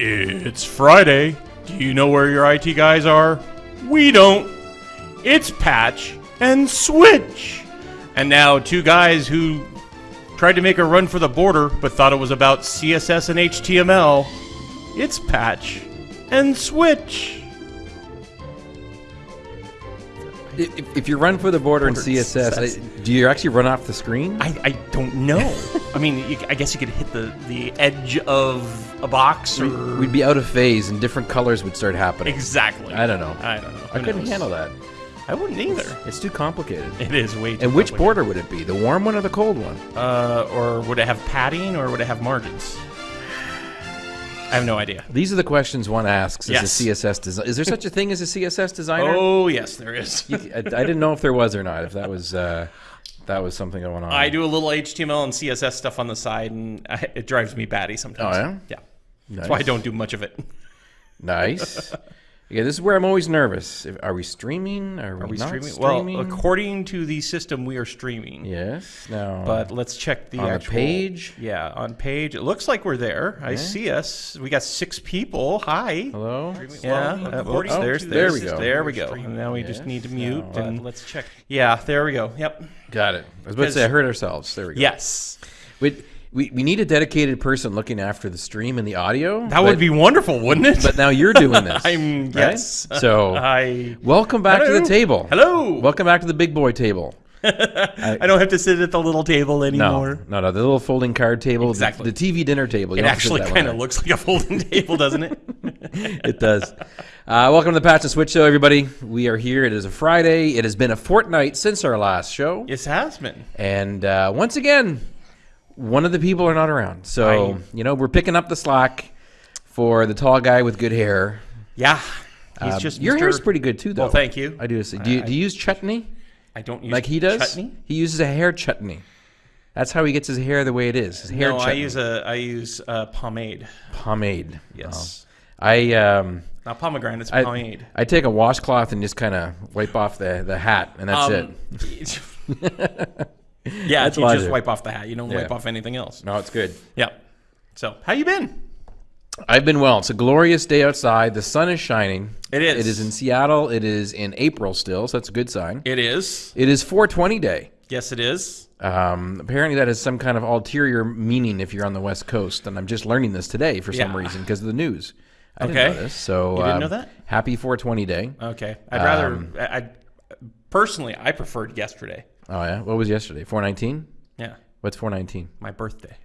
It's Friday. Do you know where your IT guys are? We don't. It's Patch and Switch. And now, two guys who tried to make a run for the border but thought it was about CSS and HTML. It's Patch and Switch. If, if you run for the border in Border CSS, CSS. I- do you actually run off the screen? I, I don't know. I mean, you, I guess you could hit the, the edge of a box or. We'd be out of phase and different colors would start happening. Exactly. I don't know. I don't know. I Who couldn't knows? handle that. I wouldn't either. It's too complicated. It is way too And which border would it be? The warm one or the cold one? Uh, or would it have padding or would it have margins? I have no idea. These are the questions one asks Yes. as a CSS designer. Is there such a thing as a CSS designer? Oh yes, there is. You- I, I didn't know if there was or not. If that was uh, that was something going on. I do a little HTML and CSS stuff on the side, and I, it drives me batty sometimes. Oh, yeah? Yeah. That's why I don't do much of it. Nice. yeah, this is where I'm always nervous. If, are we streaming? Are we, Are we not streaming? streaming? Well, according to the system, we are streaming. yes. Now, But let's check the On the page? Yeah, on page. It looks like we're there. I see us. We got six people. Hi. hello. Yeah, uh, whoops, oh, there's, there there's, we go. There we go. And now we just need to mute now, uh, and let's check. Yeah, there we go. Yep. Got it. I was about to say I heard ourselves. There we go. Yes. We, we, we need a dedicated person looking after the stream and the audio. That would be wonderful, wouldn't it? But now you're doing this. I'm right? yes. So I welcome back to the table. hello. Welcome back to the big boy table. I don't have to sit at the little table anymore. no, no. The little folding card table, Exactly. the, TV dinner table. You It don't have to sit actually kind of looks like a folding table, doesn't it? It does. Uh, welcome to the Patch and Switch Show, everybody. We are here. It is a Friday. It has been a fortnight since our last show, Yes, it has been. and uh, once again, one of the people are not around. So I- you know we're picking up the slack for the tall guy with good hair. Yeah. He's Um, just your Mr. hair's pretty good too, though. Well, thank you. I do. See. Do you, do you use chutney I don't use like he does? chutney. He uses a hair chutney. That's how he gets his hair the way it is. His hair No, I use a I use uh, pomade. pomade. Yes. Oh. I um Not pomegranate, it's I, pomade. I take a washcloth and just kind of wipe off the, the hat, and that's Um, it. yeah, That's you what I just wipe off the hat. You don't Yeah. wipe off anything else. No, it's good. Yeah. So, how you been? I've been well. It's a glorious day outside. The sun is shining. It is. It is in Seattle. It is in April still, so that's a good sign. It is. It is 420 day. Yes, it is. Um, apparently, that has some kind of ulterior meaning if you're on the West Coast, and I'm just learning this today for some Yeah. reason because of the news. I Okay. didn't know this. So You didn't um, know that? Happy 420 day. Okay. I'd rather. Um, I, I personally, I preferred yesterday. Oh yeah. What was yesterday? 419. Yeah, What's 419? my birthday.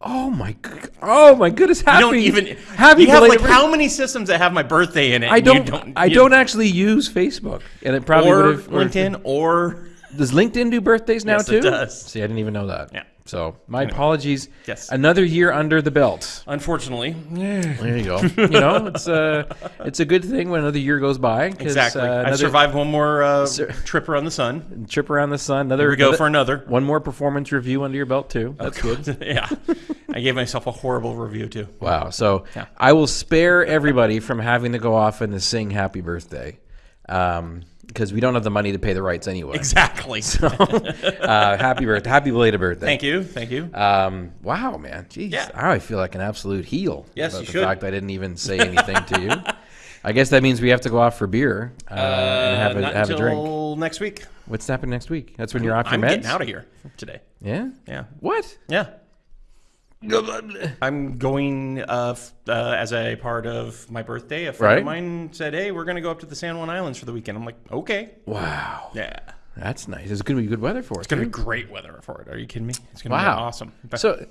Oh my. Oh my goodness. Happy. You don't even. Happy. you have like how many systems that have my birthday in it? I you don't. I don't actually use Facebook, and it probably Or would have. LinkedIn, or Does LinkedIn do birthdays now Yes, too? it does. See, I didn't even know that. Yeah. So my apologies. Yes. Another year under the belt. unfortunately, There you go. you know, it's a it's a good thing when another year goes by. 'cause, exactly. Uh, I another survived one more uh, trip around the sun. trip around the sun. Another Here we go another- for another. one more performance review under your belt too. That's good. yeah, I gave myself a horrible review too. Wow. So Yeah. I will spare everybody from having to go off and to sing happy birthday. Um, because we don't have the money to pay the rights anyway. Exactly. uh, happy birthday, happy belated birthday. Thank you. Thank you. Um, wow, man. Jeez. Yeah. I feel like an absolute heel. Yes, about you the should. fact I didn't even say anything to you. I guess that means we have to go off for beer uh, and have, a, have a drink. until next week. What's happening next week? That's when you're off your I'm meds? getting out of here today. Yeah? Yeah. What? Yeah. I'm going uh, uh, as a part of my birthday. A friend right? of mine said, "Hey, we're going to go up to the San Juan Islands for the weekend." I'm like, "Okay." Wow. Yeah. That's nice. It's going to be good weather for it. It's going to be great weather for it. Are you kidding me? It's going to wow. be awesome. But so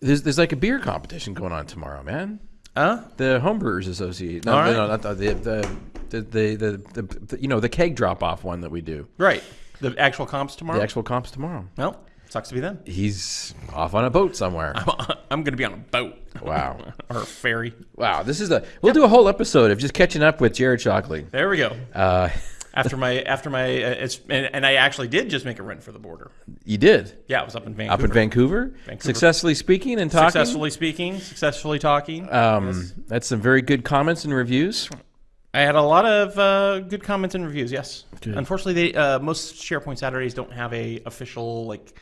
there's there's like a beer competition going on tomorrow, man. Huh? The Homebrewers Association. No, right. no, not the the the, the, the the you know the keg drop off one that we do. Right. The actual comps tomorrow. The actual comps tomorrow. Well, sucks to be them. He's off on a boat somewhere. I'm going to be on a boat Wow. or a ferry. Wow, this is the. We'll do a whole episode of just catching up with Jared Shockley. There we go. Uh, After my after my uh, it's and, and I actually did just make a run for the border. you did Yeah, I was up in Vancouver. up in Vancouver, Vancouver. successfully speaking and talking. Successfully speaking, successfully talking. Um, that's some very good comments and reviews. I had a lot of uh, good comments and reviews. Yes. Unfortunately, they uh, most SharePoint Saturdays don't have a official like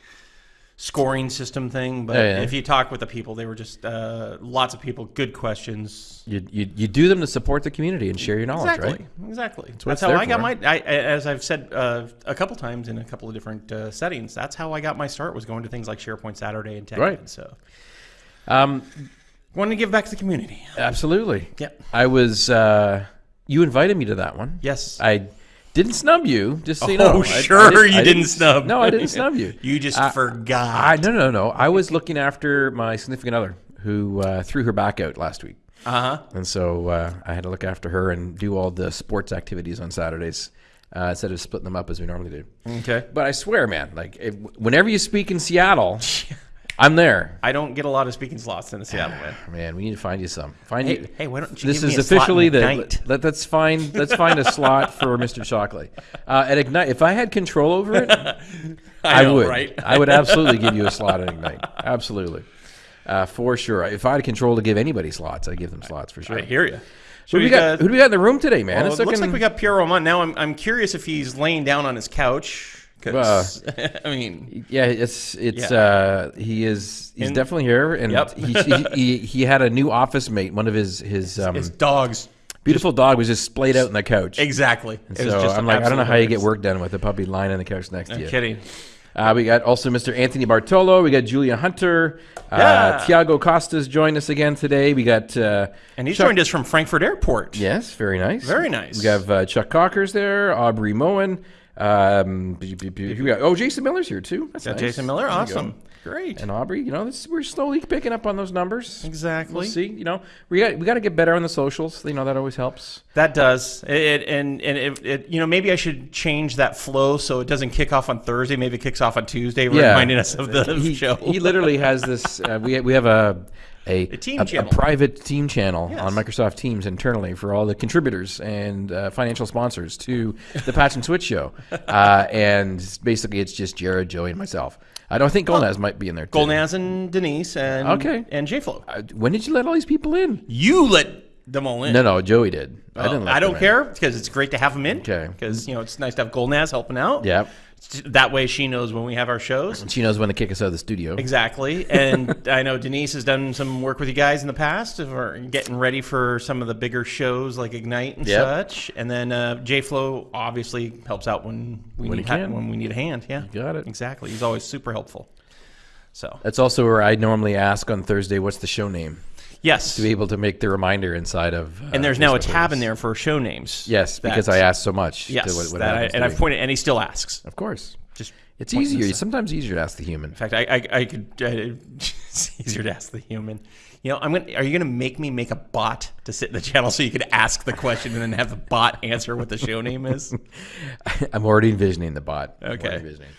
scoring system thing. But Yeah, yeah. if you talk with the people, they were just uh, lots of people, good questions. You, you you do them to support the community and share your knowledge, Exactly. right? Exactly. what That's how I got my. I, as I've said uh, a couple times in a couple of different uh, settings, that's how I got my start. Was going to things like SharePoint Saturday and Tech. Right. So Um, wanted to give back to the community. absolutely. Yep. I was. Uh, you invited me to that one. Yes. I didn't snub you. Just so you oh, know. I- I sure, didn't- you I didn't snub. No, I didn't snub you. You just forgot. I no no no. I was looking after my significant other who uh, threw her back out last week, Uh huh. and so uh, I had to look after her and do all the sports activities on Saturdays uh, instead of splitting them up as we normally do. Okay. But I swear, man, like if, whenever you speak in Seattle, I'm there. I don't get a lot of speaking slots in the Seattle man. Man, we need to find you some. Find Hey, you. hey, why don't you This give is me a slot officially the. Let, let's find. Let's find a slot for Mr. Shockley uh, at Ignite. If I had control over it, I, know, would. right? I would absolutely give you a slot at Ignite. Absolutely, uh, for sure. If I had control to give anybody slots, I'd give them slots for sure. I hear you. Who do we got? Who do we got in the room today, man? Well, It's it looks looking- like we got Pierre Roman. Now I'm, I'm curious if he's laying down on his couch. 'Cause, I mean, Yeah, it's it's Yeah. uh he is he's And- definitely here and Yep. he, he, he had a new office mate. One of his his um his dogs. beautiful dog was just splayed out on the couch. Exactly. Was So just I'm like, I don't know how you get work done with a puppy lying on the couch next to you. I'm kidding. Uh, we got also Mr. Anthony Bartolo. We got Julia Hunter. Uh, Yeah. Tiago Costas joined us again today. We got uh, And he's Chuck- joined us from Frankfurt Airport. Yes, very nice. Very nice. We have uh, Chuck Cockers there, Aubrey Moen. Um, we? Oh, Jason Miller's here too. That's Got nice. Jason Miller. Awesome. Great. And Aubrey, you know, this, we're slowly picking up on those numbers. exactly. We'll see. You know, we got we got to get better on the socials. You know, that always helps. That does. It, and and it, it, you know maybe I should change that flow so it doesn't kick off on Thursday. Maybe it kicks off on Tuesday, reminding us of the he, show. he literally has this. Uh, we we have a a, team a, channel. private team channel Yes. on Microsoft Teams internally for all the contributors and uh, financial sponsors to the Patch and Switch show. Uh, and basically, it's just Jared, Joey, and myself. I don't think Golnaz might be in there. Too. Golnaz and Denise and Okay. and JFlo. Uh, when did you let all these people in? You let them all in. No, no, Joey did. I didn't. Let I don't care because it's great to have them in. Okay. Because you know it's nice to have Golnaz helping out. Yeah, That way she knows when we have our shows. she knows when to kick us out of the studio. Exactly. And I know Denise has done some work with you guys in the past for getting ready for some of the bigger shows like Ignite and Yep. such. And then uh, Flow obviously helps out when we When need can. when we need a hand. Yeah. got it. Exactly. He's always super helpful. So That's also where I normally ask on Thursday, "What's the show name?" Yes. To be able to make the reminder inside of. Uh, and there's now a tab in there for show names. Yes, because I asked so much. to Yes, what- what that I, and I've pointed, and he still asks. Of course, Just it's easier. out. Sometimes easier to ask the human. In fact, I, I, I could. Uh, it's easier to ask the human. You know, I'm gonna. Are you gonna make me make a bot to sit in the channel so you could ask the question and then have the bot answer what the show name is? I'm already envisioning the bot. I'm Okay. envisioning.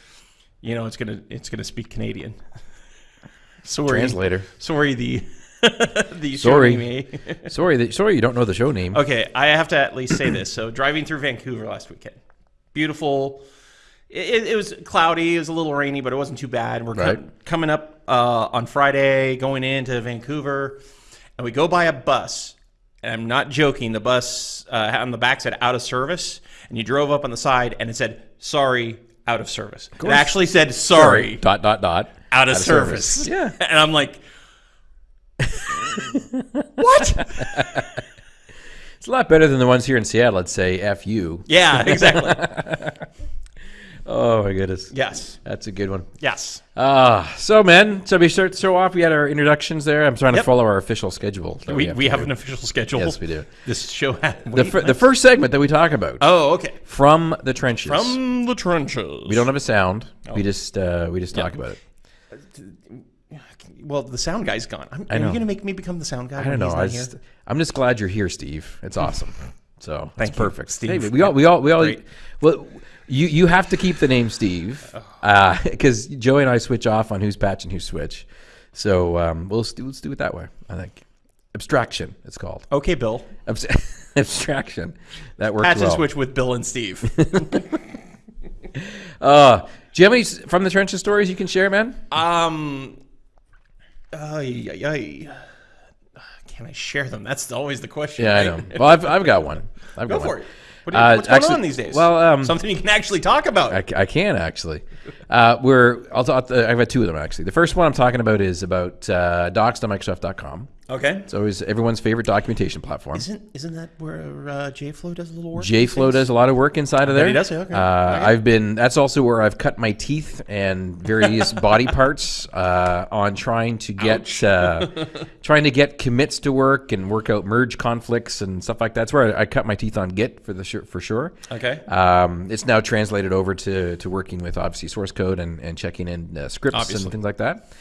You know, it's gonna it's gonna speak Canadian. Sorry, Translator. Sorry, the the Sorry. Sorry, that, sorry, you don't know the show name. Okay, I have to at least say this. So, driving through Vancouver last weekend, beautiful. It, it was cloudy. It was a little rainy, but it wasn't too bad. We're Right. coming up uh, on Friday, going into Vancouver, and we go by a bus. And I'm not joking. The bus uh, on the back said "out of service," and you drove up on the side, and it said "sorry, out of service." It actually said "sorry, Dot dot dot. out of, service. Yeah. and I'm like, what? It's a lot better than the ones here in Seattle. Let's say "f you." yeah, exactly. Oh my goodness, yes, that's a good one. yes. Ah, so man, so we start to show off. We had our introductions there. I'm trying to follow our official schedule. that We, have we have an official schedule. Yes, we do. This show had The, fir- the first segment that we talk about Oh, okay. from the trenches. From the trenches. we don't have a sound. Oh. We just uh, we just talk about it. Well, the sound guy's gone. I'm, I Are you going to make me become the sound guy? I don't know. I just, I'm just glad you're here, Steve. It's awesome. So Thank it's you, perfect. Steve. Hey, we all we all we all Great. well. You you have to keep the name Steve because Joey and I switch off on who's patch and who's switch. So um, we'll, let's do, it that way. I think abstraction. It's called Okay, Bill. Abs- abstraction. That works Patch well. and switch with Bill and Steve. Uh, do you have any from the trenches stories you can share, man? um, ay, ay, ay. Can I share them? That's always the question. Yeah, I know. Well, I've, I've got one. I've Go got for one. it. What, Uh, what's going on these days? well, um, something you can actually talk about. I, I can actually. Uh, we're I'll talk. I've got two of them actually. The first one I'm talking about is about uh, docs.microsoft.com. okay. It's always everyone's favorite documentation platform. Isn't isn't that where uh, JFlow does a little work? JFlow does a lot of work inside of there. he does? Okay. Uh, Okay. I've been. That's also where I've cut my teeth and various body parts uh, on trying to get uh, trying to get commits to work and work out merge conflicts and stuff like that. That's where I, I cut my teeth on Git for the sure, for sure. Okay. Um, it's now translated over to, to working with obviously source code and, and checking in uh, scripts Obviously. and things like that.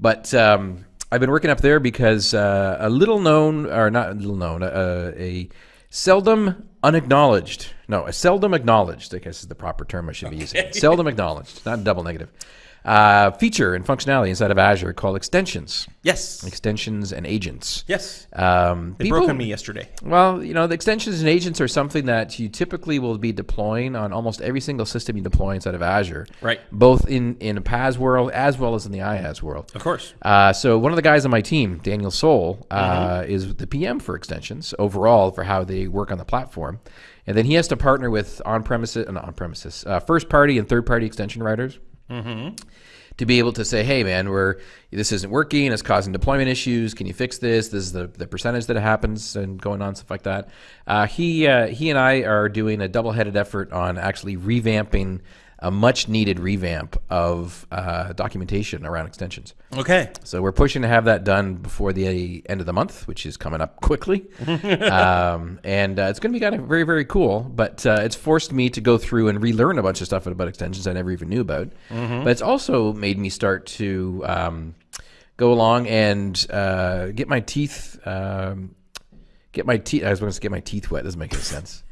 But um, I've been working up there because uh, a little known, or not a little known, uh, a seldom unacknowledged, no, a seldom acknowledged, I guess is the proper term I should be using. Seldom acknowledged, not double negative. Uh, feature and functionality inside of Azure called extensions, yes. extensions and agents. Yes. Um, They broke on me yesterday. well, you know, the extensions and agents are something that you typically will be deploying on almost every single system you deploy inside of Azure. Right. Both in, in a PaaS world as well as in the IaaS world. Of course. Uh, so one of the guys on my team, Daniel Soul, uh, is the PM for extensions overall for how they work on the platform. And then he has to partner with on-premises, uh, not on-premises, uh, first-party and third-party extension writers to be able to say, hey, man, we're this isn't working. It's causing deployment issues. Can you fix this? This is the, the percentage that happens and going on stuff like that. Uh, he uh, he and I are doing a double-headed effort on actually revamping a much-needed revamp of uh, documentation around extensions. Okay. So we're pushing to have that done before the end of the month, which is coming up quickly. um, and uh, it's going to be kind of very, very cool. But uh, it's forced me to go through and relearn a bunch of stuff about extensions I never even knew about. But it's also made me start to um, go along and uh, get my teeth. Um, get my teeth. I was going to get my teeth wet. Doesn't make any sense.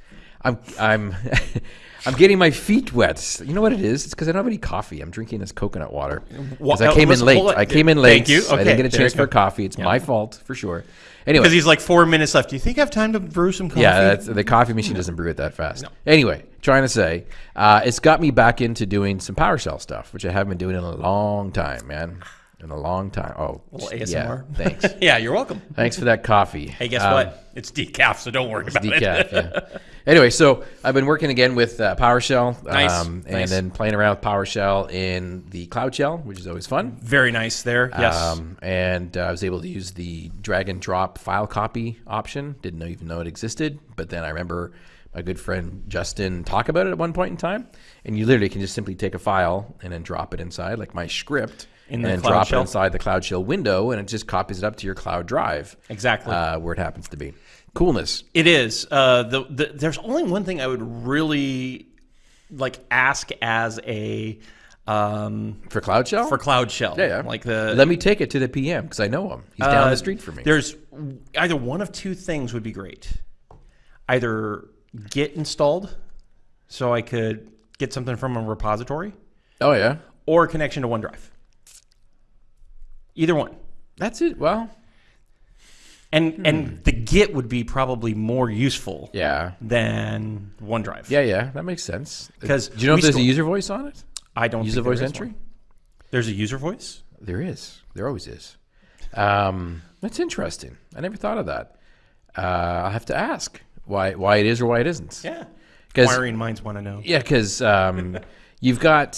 I'm I'm I'm getting my feet wet. You know what it is? It's because I don't have any coffee. I'm drinking this coconut water. Because I came in late. I came in late. Thank you. Okay, I didn't get a there chance you for go. coffee. It's my fault for sure. Anyway, Because he's like four minutes left. Do you think I have time to brew some coffee? yeah, that's, the coffee machine doesn't brew it that fast. Anyway, trying to say, uh, it's got me back into doing some PowerShell stuff, which I haven't been doing in a long time, man. In a long time. Oh, little yeah, ASMR. thanks. yeah, you're welcome. Thanks for that coffee. Hey, guess Um, what? It's decaf, so don't worry about it. decaf. yeah. Anyway, so I've been working again with uh, PowerShell, Nice, um, and nice. then playing around with PowerShell in the Cloud Shell, which is always fun. Very nice there. Yes. Um, and uh, I was able to use the drag and drop file copy option. Didn't know, even know it existed, but then I remember my good friend Justin talk about it at one point in time. And you literally can just simply take a file and then drop it inside, like my script, In and the then Cloud drop Shell? it inside the Cloud Shell window, and it just copies it up to your cloud drive. Exactly. uh, where it happens to be. Coolness. It is. Uh, the, the there's only one thing I would really like ask as a um, For Cloud Shell? for Cloud Shell. Yeah, yeah. Like the Let me take it to the PM because I know him. He's down uh, the street from me. There's either one of two things would be great. Either Git installed, so I could get something from a repository, Oh yeah, or a connection to OneDrive. Either one. that's it. Well, And and the Git would be probably more useful yeah, than OneDrive. yeah, yeah. That makes sense. 'Cause do you know if there's still- a user voice on it? I don't User voice entry? one. There's a user voice. There is. There always is. Um, that's interesting. I never thought of that. Uh, I'll have to ask why why it is or why it isn't. Yeah. Wiring minds want to know. Yeah, because um, you've got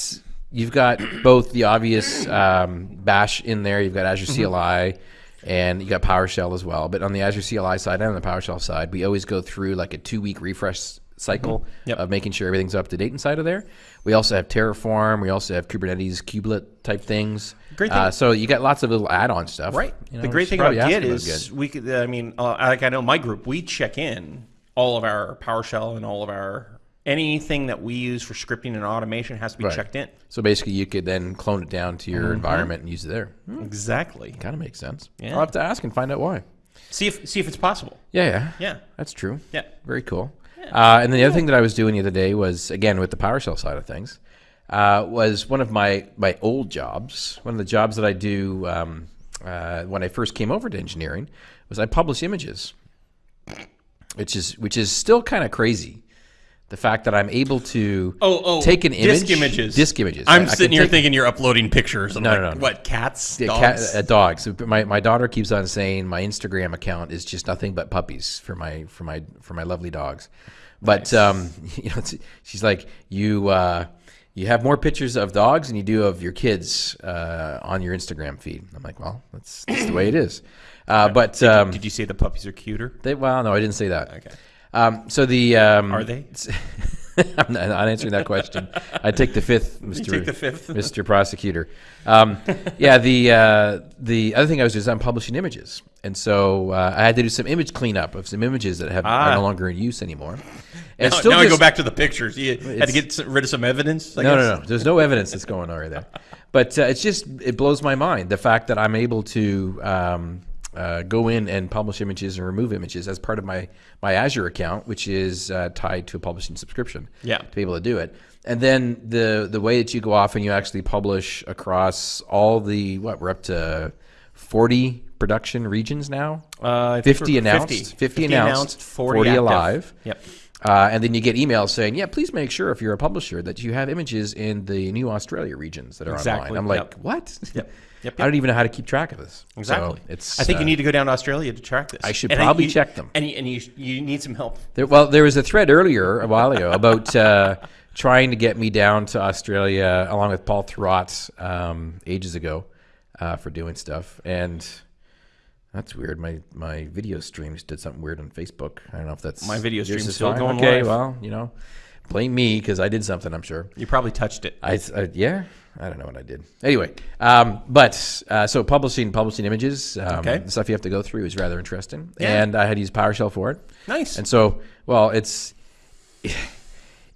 you've got both the obvious um, Bash in there. You've got Azure CLI, and you got PowerShell as well. But on the Azure CLI side and on the PowerShell side, we always go through like a two week refresh cycle Yep. of making sure everything's up to date inside of there. We also have Terraform. We also have Kubernetes kubelet type things. Great thing- Uh, so you got lots of little add-on stuff. Right. You know, the great thing about Git is we could. I mean, uh, like I know my group, we check in all of our PowerShell and all of our anything that we use for scripting and automation has to be Right. checked in. So basically, you could then clone it down to your Mm-hmm. environment and use it there. Hmm, Exactly. kind of makes sense. Yeah. I'll have to ask and find out why. See if see if it's possible. Yeah, yeah, Yeah. That's true. Yeah. Very cool. Uh, and then the other thing that I was doing the other day was again with the PowerShell side of things uh, was one of my my old jobs. One of the jobs that I do um, uh, when I first came over to engineering was I publish images, which is which is still kind of crazy The fact that I'm able to Oh, oh, take an image, disc images. disc images. I'm I- I sitting here take- thinking you're uploading pictures. I'm No, like, no, no. What cats? Yeah, Dogs? cat, uh, dogs. My, my daughter keeps on saying my Instagram account is just nothing but puppies for my for my for my lovely dogs. But um, you know, she's like you. Uh, you have more pictures of dogs than you do of your kids uh, on your Instagram feed. I'm like, well, that's, that's the way it is. Uh, but um, Did you say the puppies are cuter? they, well, no, I didn't say that. Okay. Um, so the um, Are they? I'm not, answering that question. I take the fifth, Mr. take the fifth? Mr. Prosecutor. Um, yeah, the uh, the other thing I was doing is I'm publishing images, and so uh, I had to do some image cleanup of some images that have Ah. are no longer in use anymore. And Now, still now I go back to the pictures. You had to get rid of some evidence. I no, guess? no, no. There's no evidence that's going on right there. But uh, it's just it blows my mind the fact that I'm able to um, uh, go in and publish images and remove images as part of my my Azure account, which is uh, tied to a publishing subscription. Yeah. To be able to do it, and then the the way that you go off and you actually publish across all the what we're up to forty production regions now. Uh, I think 50 we're announced, 50 announced, 40 active. alive. Yep. Uh, and then you get emails saying, "Yeah, please make sure if you're a publisher that you have images in the new Australia regions that are Exactly, online." I'm like, yep. "What? Yep. Yep, I don't even know how to keep track of this." Exactly. So it's. I think uh, you need to go down to Australia to track this. I should And probably you- check them. And you, and you, you need some help. There, well, there was a thread earlier a while ago about uh, trying to get me down to Australia along with Paul Thurrott um, ages ago uh, for doing stuff, and that's weird. My my video streams did something weird on Facebook. I don't know if that's My video stream's still going Okay, live. well, you know, blame me because I did something. I'm sure. You probably touched it. I, I yeah, I don't know what I did. Anyway, um, but uh, so publishing publishing images, um, Okay. the stuff you have to go through is rather interesting, Yeah. and I had to use PowerShell for it. Nice. And so, well, it's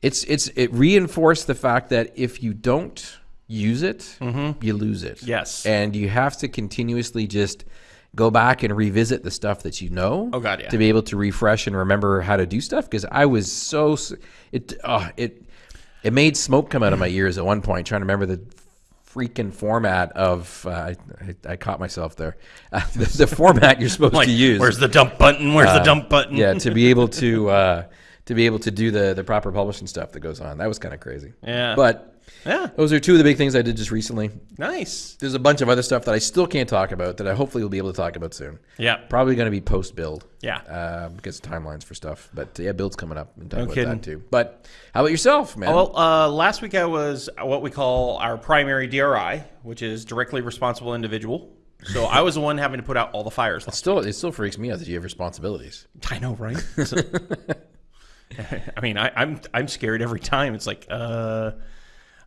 it's it's it reinforced the fact that if you don't use it, you lose it. Yes. and you have to continuously just go back and revisit the stuff that you know. Oh, God, yeah. To be able to refresh and remember how to do stuff because I was so it uh, it it made smoke come out of my ears at one point trying to remember the freaking format of uh, I, I, I caught myself there uh, the, the format you're supposed like, to use where's the dump button? Where's the dump button? yeah, to be able to uh, to be able to do the the proper publishing stuff that goes on. That was kind of crazy. Yeah. But Yeah. those are two of the big things I did just recently. Nice. There's a bunch of other stuff that I still can't talk about that I hopefully will be able to talk about soon. Yeah. Probably going to be post build. Yeah. Uh, because of timelines for stuff. But yeah, build's coming up. And talk No about kidding. that too. But how about yourself, man? Well, uh, last week I was what we call our primary DRI, which is directly responsible individual. So I was the one having to put out all the fires. last still, it still freaks me out that you have responsibilities. I know, right? So- I mean, I, I'm I'm scared every time. It's like, uh,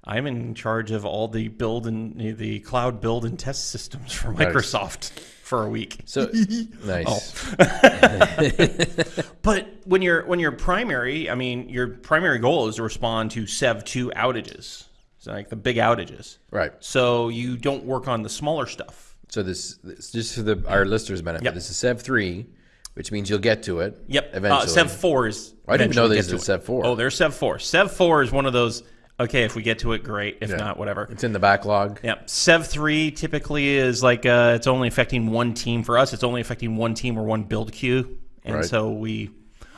I'm in charge of all the build and the cloud build and test systems for Microsoft for a week. So nice. But when you're when you're primary, I mean, your primary goal is to respond to Sev two outages, so like the big outages. Right. So you don't work on the smaller stuff. So this, this just for the our listeners' benefit. Yep. This is Sev three, which means you'll get to it. Yep. Eventually. Uh, Sev four is. I didn't know eventually these get are to it. Sev four. Oh, there's Sev four. Sev four is one of those. Okay, if we get to it, great. If not, whatever. It's in the backlog. Yep. Sev three typically is like uh, it's only affecting one team. For us, it's only affecting one team or one build queue, and Right. so we,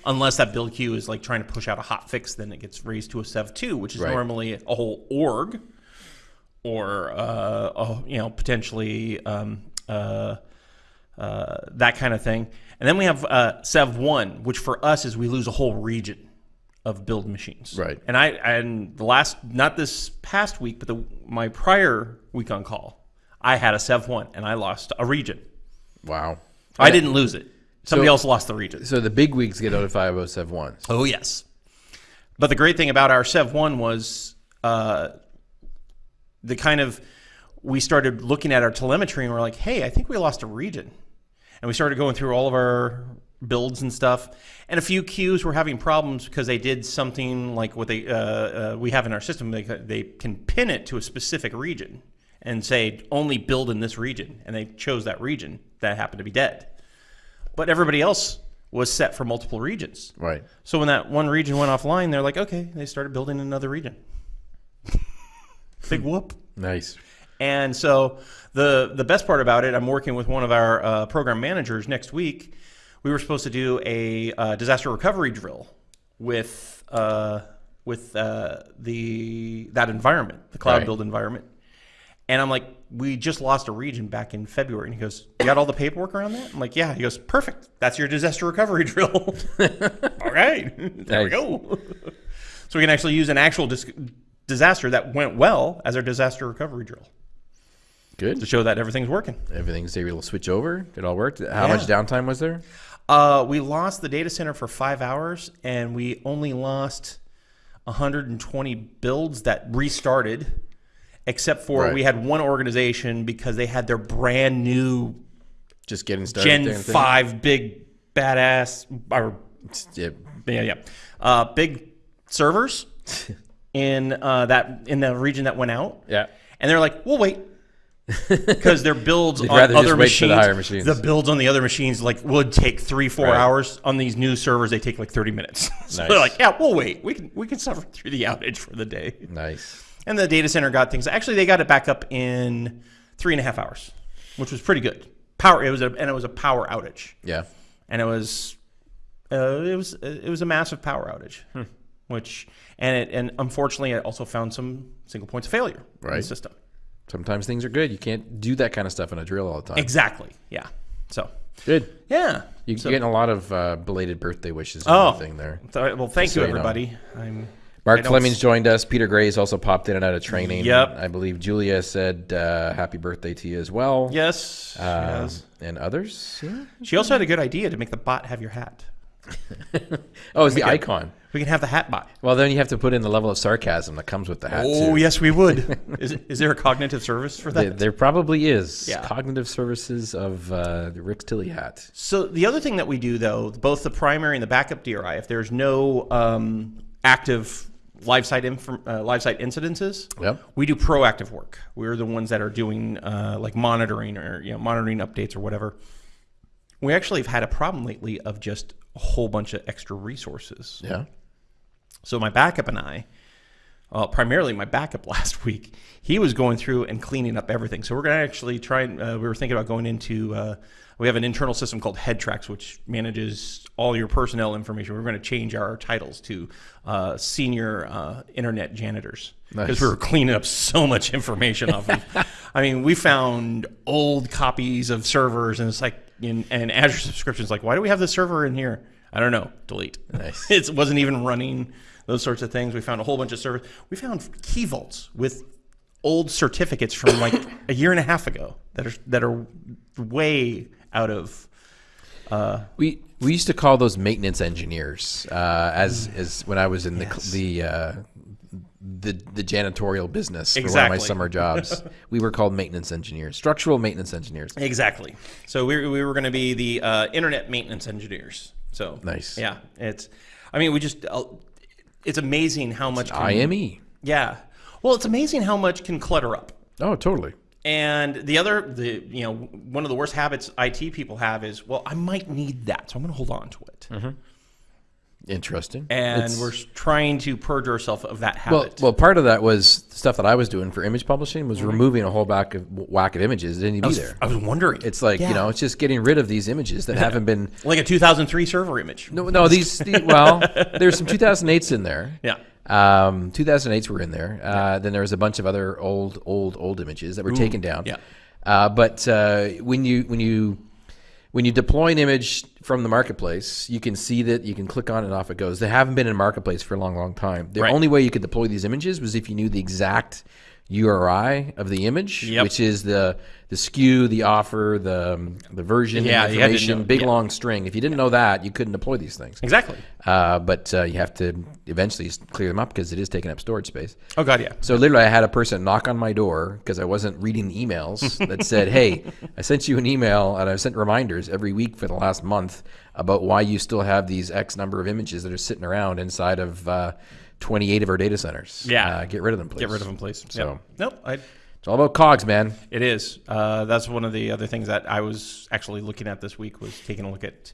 unless that build queue is like trying to push out a hot fix, then it gets raised to a Sev two, which is Right. normally a whole org, or uh, a, you know potentially um, uh, uh, that kind of thing. And then we have uh, Sev one, which for us is we lose a whole region of build machines. Right. And I and the last not this past week, but the my prior week on call, I had a Sev one and I lost a region. Wow. I didn't lose it. Somebody So- else lost the region. So the big weeks get notified about Sev ones. Oh yes. But the great thing about our Sev one was uh, the kind of we started looking at our telemetry and we're like, hey, I think we lost a region, and we started going through all of our builds and stuff. And a few queues were having problems because they did something like what they uh, uh, we have in our system. They they can pin it to a specific region and say only build in this region, and they chose that region that happened to be dead. But everybody else was set for multiple regions. Right. So when that one region went offline, they're like, okay, they started building another region. Big whoop. Nice. And so the the best part about it, I'm working with one of our uh, program managers next week. We were supposed to do a uh, disaster recovery drill with uh, with uh, the that environment, the cloud Right. build environment. And I'm like, we just lost a region back in February. And he goes, You got all the paperwork around that? I'm like, Yeah. He goes, Perfect. That's your disaster recovery drill. all right. There we go. so we can actually use an actual dis- disaster that went well as our disaster recovery drill Good. to show that everything's working. Everything's able to switch over. It all worked. How much downtime was there? Uh, we lost the data center for five hours, and we only lost 120 builds that restarted, except for Right. we had one organization because they had their brand new Just getting started. Gen thing? 5 big badass, or Yeah. yeah, yeah, uh, big servers in uh, that in the region that went out. Yeah. And they're like, we'll wait. Because their builds on other machines, the machines. the builds on the other machines like would take three, four Right. hours. On these new servers, they take like thirty minutes. so Nice. they're like, yeah, we'll wait. We can we can suffer through the outage for the day. Nice. And the data center got things. Actually, they got it back up in three and a half hours, which was pretty good. Power. It was a and it was a power outage, Yeah. and it was uh, it was it was a massive power outage, Hmm. which and it and unfortunately, it also found some single points of failure in the system. Sometimes things are good. You can't do that kind of stuff in a drill all the time. Exactly. Yeah. So Good. yeah. You're So- getting a lot of uh, belated birthday wishes Oh. thing there. th- well, thank so you, you know. everybody. I'm Mark Fleming's joined us. Peter Gray's also popped in and out of training. Yep. I believe Julia said uh, happy birthday to you as well. Yes. Um, yes. And others. Yeah. She also had a good idea to make the bot have your hat. Oh, it's the icon. We can have the hat bot. Well, then you have to put in the level of sarcasm that comes with the hat. Oh, too. yes, we would. is, is there a cognitive service for that? There, there probably is Yeah. cognitive services of uh, the Rick Tilly hat. So the other thing that we do, though, both the primary and the backup DRI, if there's no um, active live site inf- uh, live site incidences, Yep. we do proactive work. We're the ones that are doing uh, like monitoring or you know monitoring updates or whatever. We actually have had a problem lately of just a whole bunch of extra resources. Yeah. So my backup and I, well, primarily my backup last week, he was going through and cleaning up everything. So we're going to actually try and uh, we were thinking about going into. Uh, we have an internal system called HeadTrax, which manages all your personnel information. We're going to change our titles to uh, senior uh, internet janitors because Nice. we were cleaning up so much information off of. I mean, we found old copies of servers, and it's like, in, and Azure subscriptions, like, why do we have this server in here? I don't know. Delete. Nice. it wasn't even running. Those sorts of things. We found a whole bunch of servers. We found key vaults with old certificates from like a year and a half ago that are that are way out of. We we used to call those maintenance engineers uh, as as when I was in the Yes. the uh, the the janitorial business for one of my summer jobs. we were called maintenance engineers, structural maintenance engineers. Exactly. So we, we were going to be the uh, internet maintenance engineers. So Nice. Yeah, it's. I mean, we just. Uh, it's amazing how much. Can, IME. Yeah. Well, it's amazing how much can clutter up. Oh, totally. And the other, the you know, one of the worst habits IT people have is, well, I might need that, so I'm going to hold on to it. Interesting. And It's- we're trying to purge ourselves of that well, habit. well, part of that was stuff that I was doing for image publishing was removing a whole back of whack of images. It didn't even be there. I was wondering. It's like Yeah. you know, it's just getting rid of these images that haven't been. like a 2003 server image. No, no, these. the- well, there's some 2008s in there. Yeah. Um, 2008s were in there. Uh, then there was a bunch of other old, old, old images that were taken down. yeah. Uh, but uh, when you when you when you deploy an image from the marketplace, you can see that you can click on it and off it goes. They haven't been in marketplace for a long, long time. The Right. only way you could deploy these images was if you knew the exact URI of the image, Yep. which is the the SKU, the offer, the um, the version, Yeah, you had to information, know- big yeah. long string. If you didn't know that, you couldn't deploy these things. Exactly. Uh, but uh, you have to eventually clear them up because it is taking up storage space. Oh God, yeah. So literally, I had a person knock on my door because I wasn't reading the emails that said, "Hey, I sent you an email and I've sent reminders every week for the last month about why you still have these X number of images that are sitting around inside of uh, 28 of our data centers. Yeah. uh, get rid of them, please. Get rid of them, please. So- Yep. Nope. I, It's all about cogs, man. It is. Uh, that's one of the other things that I was actually looking at this week was taking a look at.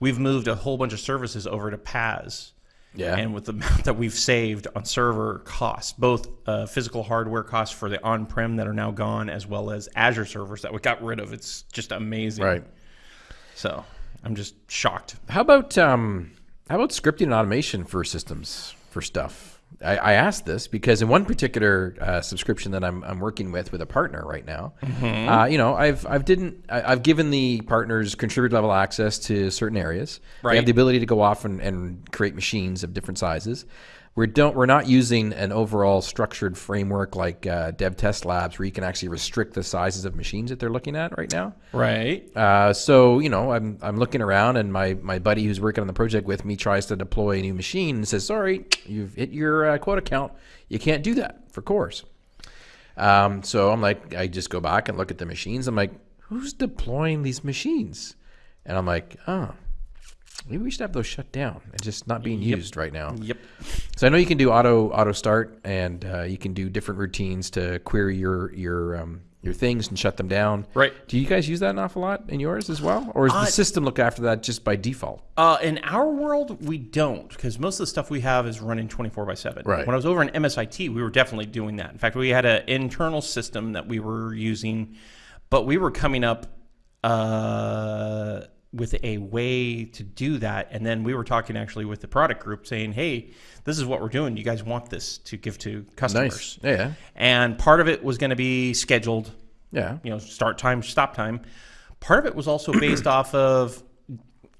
We've moved a whole bunch of services over to PaaS. Yeah. And with the amount that we've saved on server costs, both uh, physical hardware costs for the on-prem that are now gone, as well as Azure servers that we got rid of, it's just amazing. Right. So I'm just shocked. How about um, How about scripting and automation for systems for stuff? I, I asked this because in one particular uh, subscription that I'm, I'm working with with a partner right now, Mm-hmm. uh, you know, I've I've didn't I, I've given the partners contributor level access to certain areas. They have the ability to go off and, and create machines of different sizes. We don't we're not using an overall structured framework like uh, Dev Test Labs where you can actually restrict the sizes of machines that they're looking at right now. Right. Uh, so you know, I'm I'm looking around, and my my buddy who's working on the project with me tries to deploy a new machine and says, "Sorry, you've hit your uh, quota count. You can't do that for cores." Um, so I'm like, I just go back and look at the machines. I'm like, who's deploying these machines? And I'm like, oh, maybe we should have those shut down and just not being used right now. Yep. So I know you can do auto auto start, and uh, you can do different routines to query your your um, your things and shut them down. Right. Do you guys use that an awful lot in yours as well, or does Uh, the system look after that just by default? Uh, in our world, we don't because most of the stuff we have is running 24 by 7. Right. When I was over in MSIT, we were definitely doing that. In fact, we had an internal system that we were using, but we were coming up uh, with a way to do that. And then we were talking actually with the product group saying, hey, this is what we're doing. You guys want this to give to customers. Nice. Yeah. And part of it was going to be scheduled Yeah. you know start time stop time part of it was also based off of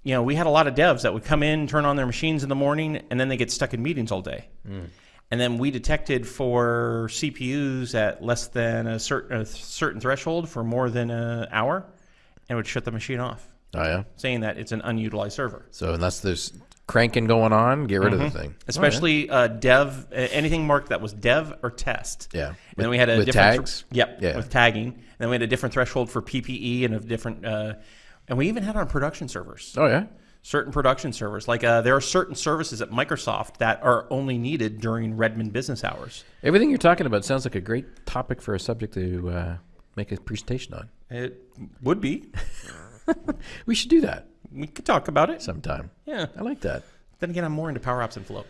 you know we had a lot of devs that would come in turn on their machines in the morning and then they get stuck in meetings all day mm. and then we detected for cpus at less than a certain a certain threshold for more than an hour and would shut the machine off Oh yeah. saying that it's an unutilized server So unless there's cranking going on, get rid of the thing. Mm-hmm. especially uh, dev uh, anything marked that was dev or test Yeah. and then we had a with different tags? yep Yeah. with tagging and then we had a different threshold for ppe and a different uh, and we even had on production servers Oh yeah. certain production servers like uh, there are certain services at microsoft that are only needed during redmond business hours Everything you're talking about sounds like a great topic for a subject to uh, make a presentation on. it would be We should do that we could talk about it sometime. yeah I like that. then again i'm more into power apps and flow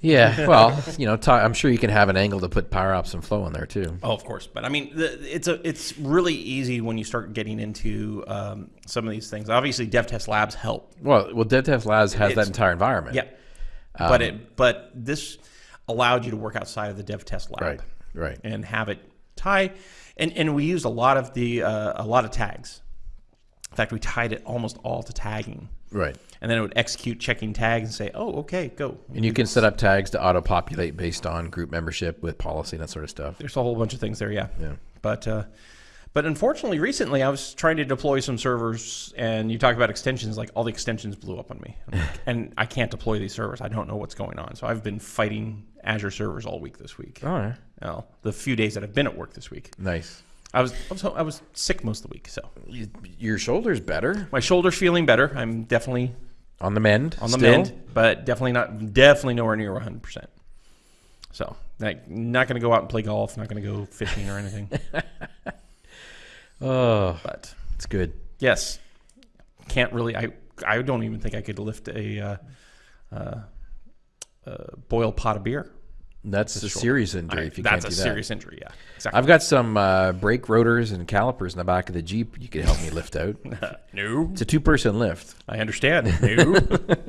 Yeah. Well, you know, ta- I'm sure you can have an angle to put power apps and flow in there too. Oh, of course, but I mean, the, it's a it's really easy when you start getting into um, some of these things. Obviously, DevTest Labs help. Well, well, DevTest Labs has that entire environment. Yeah, but it but this allowed you to work outside of the DevTest Lab, Right. Right. and have it tie. And and we used a lot of the uh, a lot of tags. In fact, we tied it almost all to tagging, Right. and then it would execute checking tags and say, "Oh, okay, go." And you can set up tags to auto populate based on group membership with policy and that sort of stuff. There's a whole bunch of things there, yeah. Yeah. But uh, but unfortunately, recently I was trying to deploy some servers, and you talk about extensions. Like all the extensions blew up on me, like, and I can't deploy these servers. I don't know what's going on. So I've been fighting Azure servers all week this week. Oh, yeah. Well, the few days that I've been at work this week, Nice. I was I was, I was sick most of the week. So your shoulder's better my shoulder's feeling better. I'm definitely on the mend. on the still? mend, but definitely not definitely nowhere near 100. percent So like not going to go out and play golf. Not going to go fishing or anything. Oh, but it's good. Yes. Can't really. I I don't even think I could lift a uh, uh, uh, boiled pot of beer. That's a serious injury I- if you that's can't a do that. serious injury. Yeah, exactly. I've got some uh, brake rotors and calipers in the back of the Jeep you could help me lift out. no, It's a two person lift. I understand. No,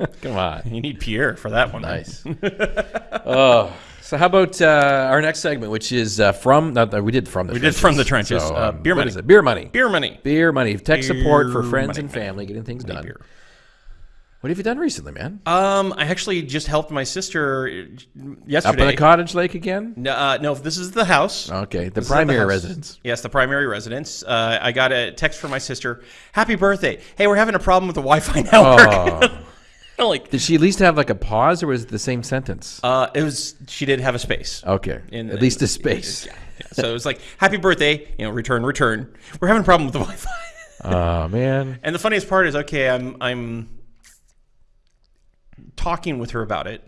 Come on. you need Pierre for that one. Nice. oh, so how about uh, our next segment, which is uh, from, no, we did from the We did from the trenches. So, Uh, um, beer money. is it? Beer money. Beer money. Beer money. Tech support for friends money. and family, getting things done. Beer. What have you done recently, man? Um, I actually just helped my sister yesterday. Up in the cottage lake again? No, uh, no, this is the house. Okay, the This primary house. residence. Yes, the primary residence. Uh, I got a text from my sister. Happy birthday! Hey, we're having a problem with the Wi-Fi network. Oh. like, Did she at least have like a pause, or was it the same sentence? uh, it was. She did have a space. Okay, in- at least in- a space. Yeah, yeah. So it was like, "Happy birthday!" You know, return, return. We're having a problem with the Wi-Fi. Oh man. And the funniest part is, okay, I'm I'm talking with her about it,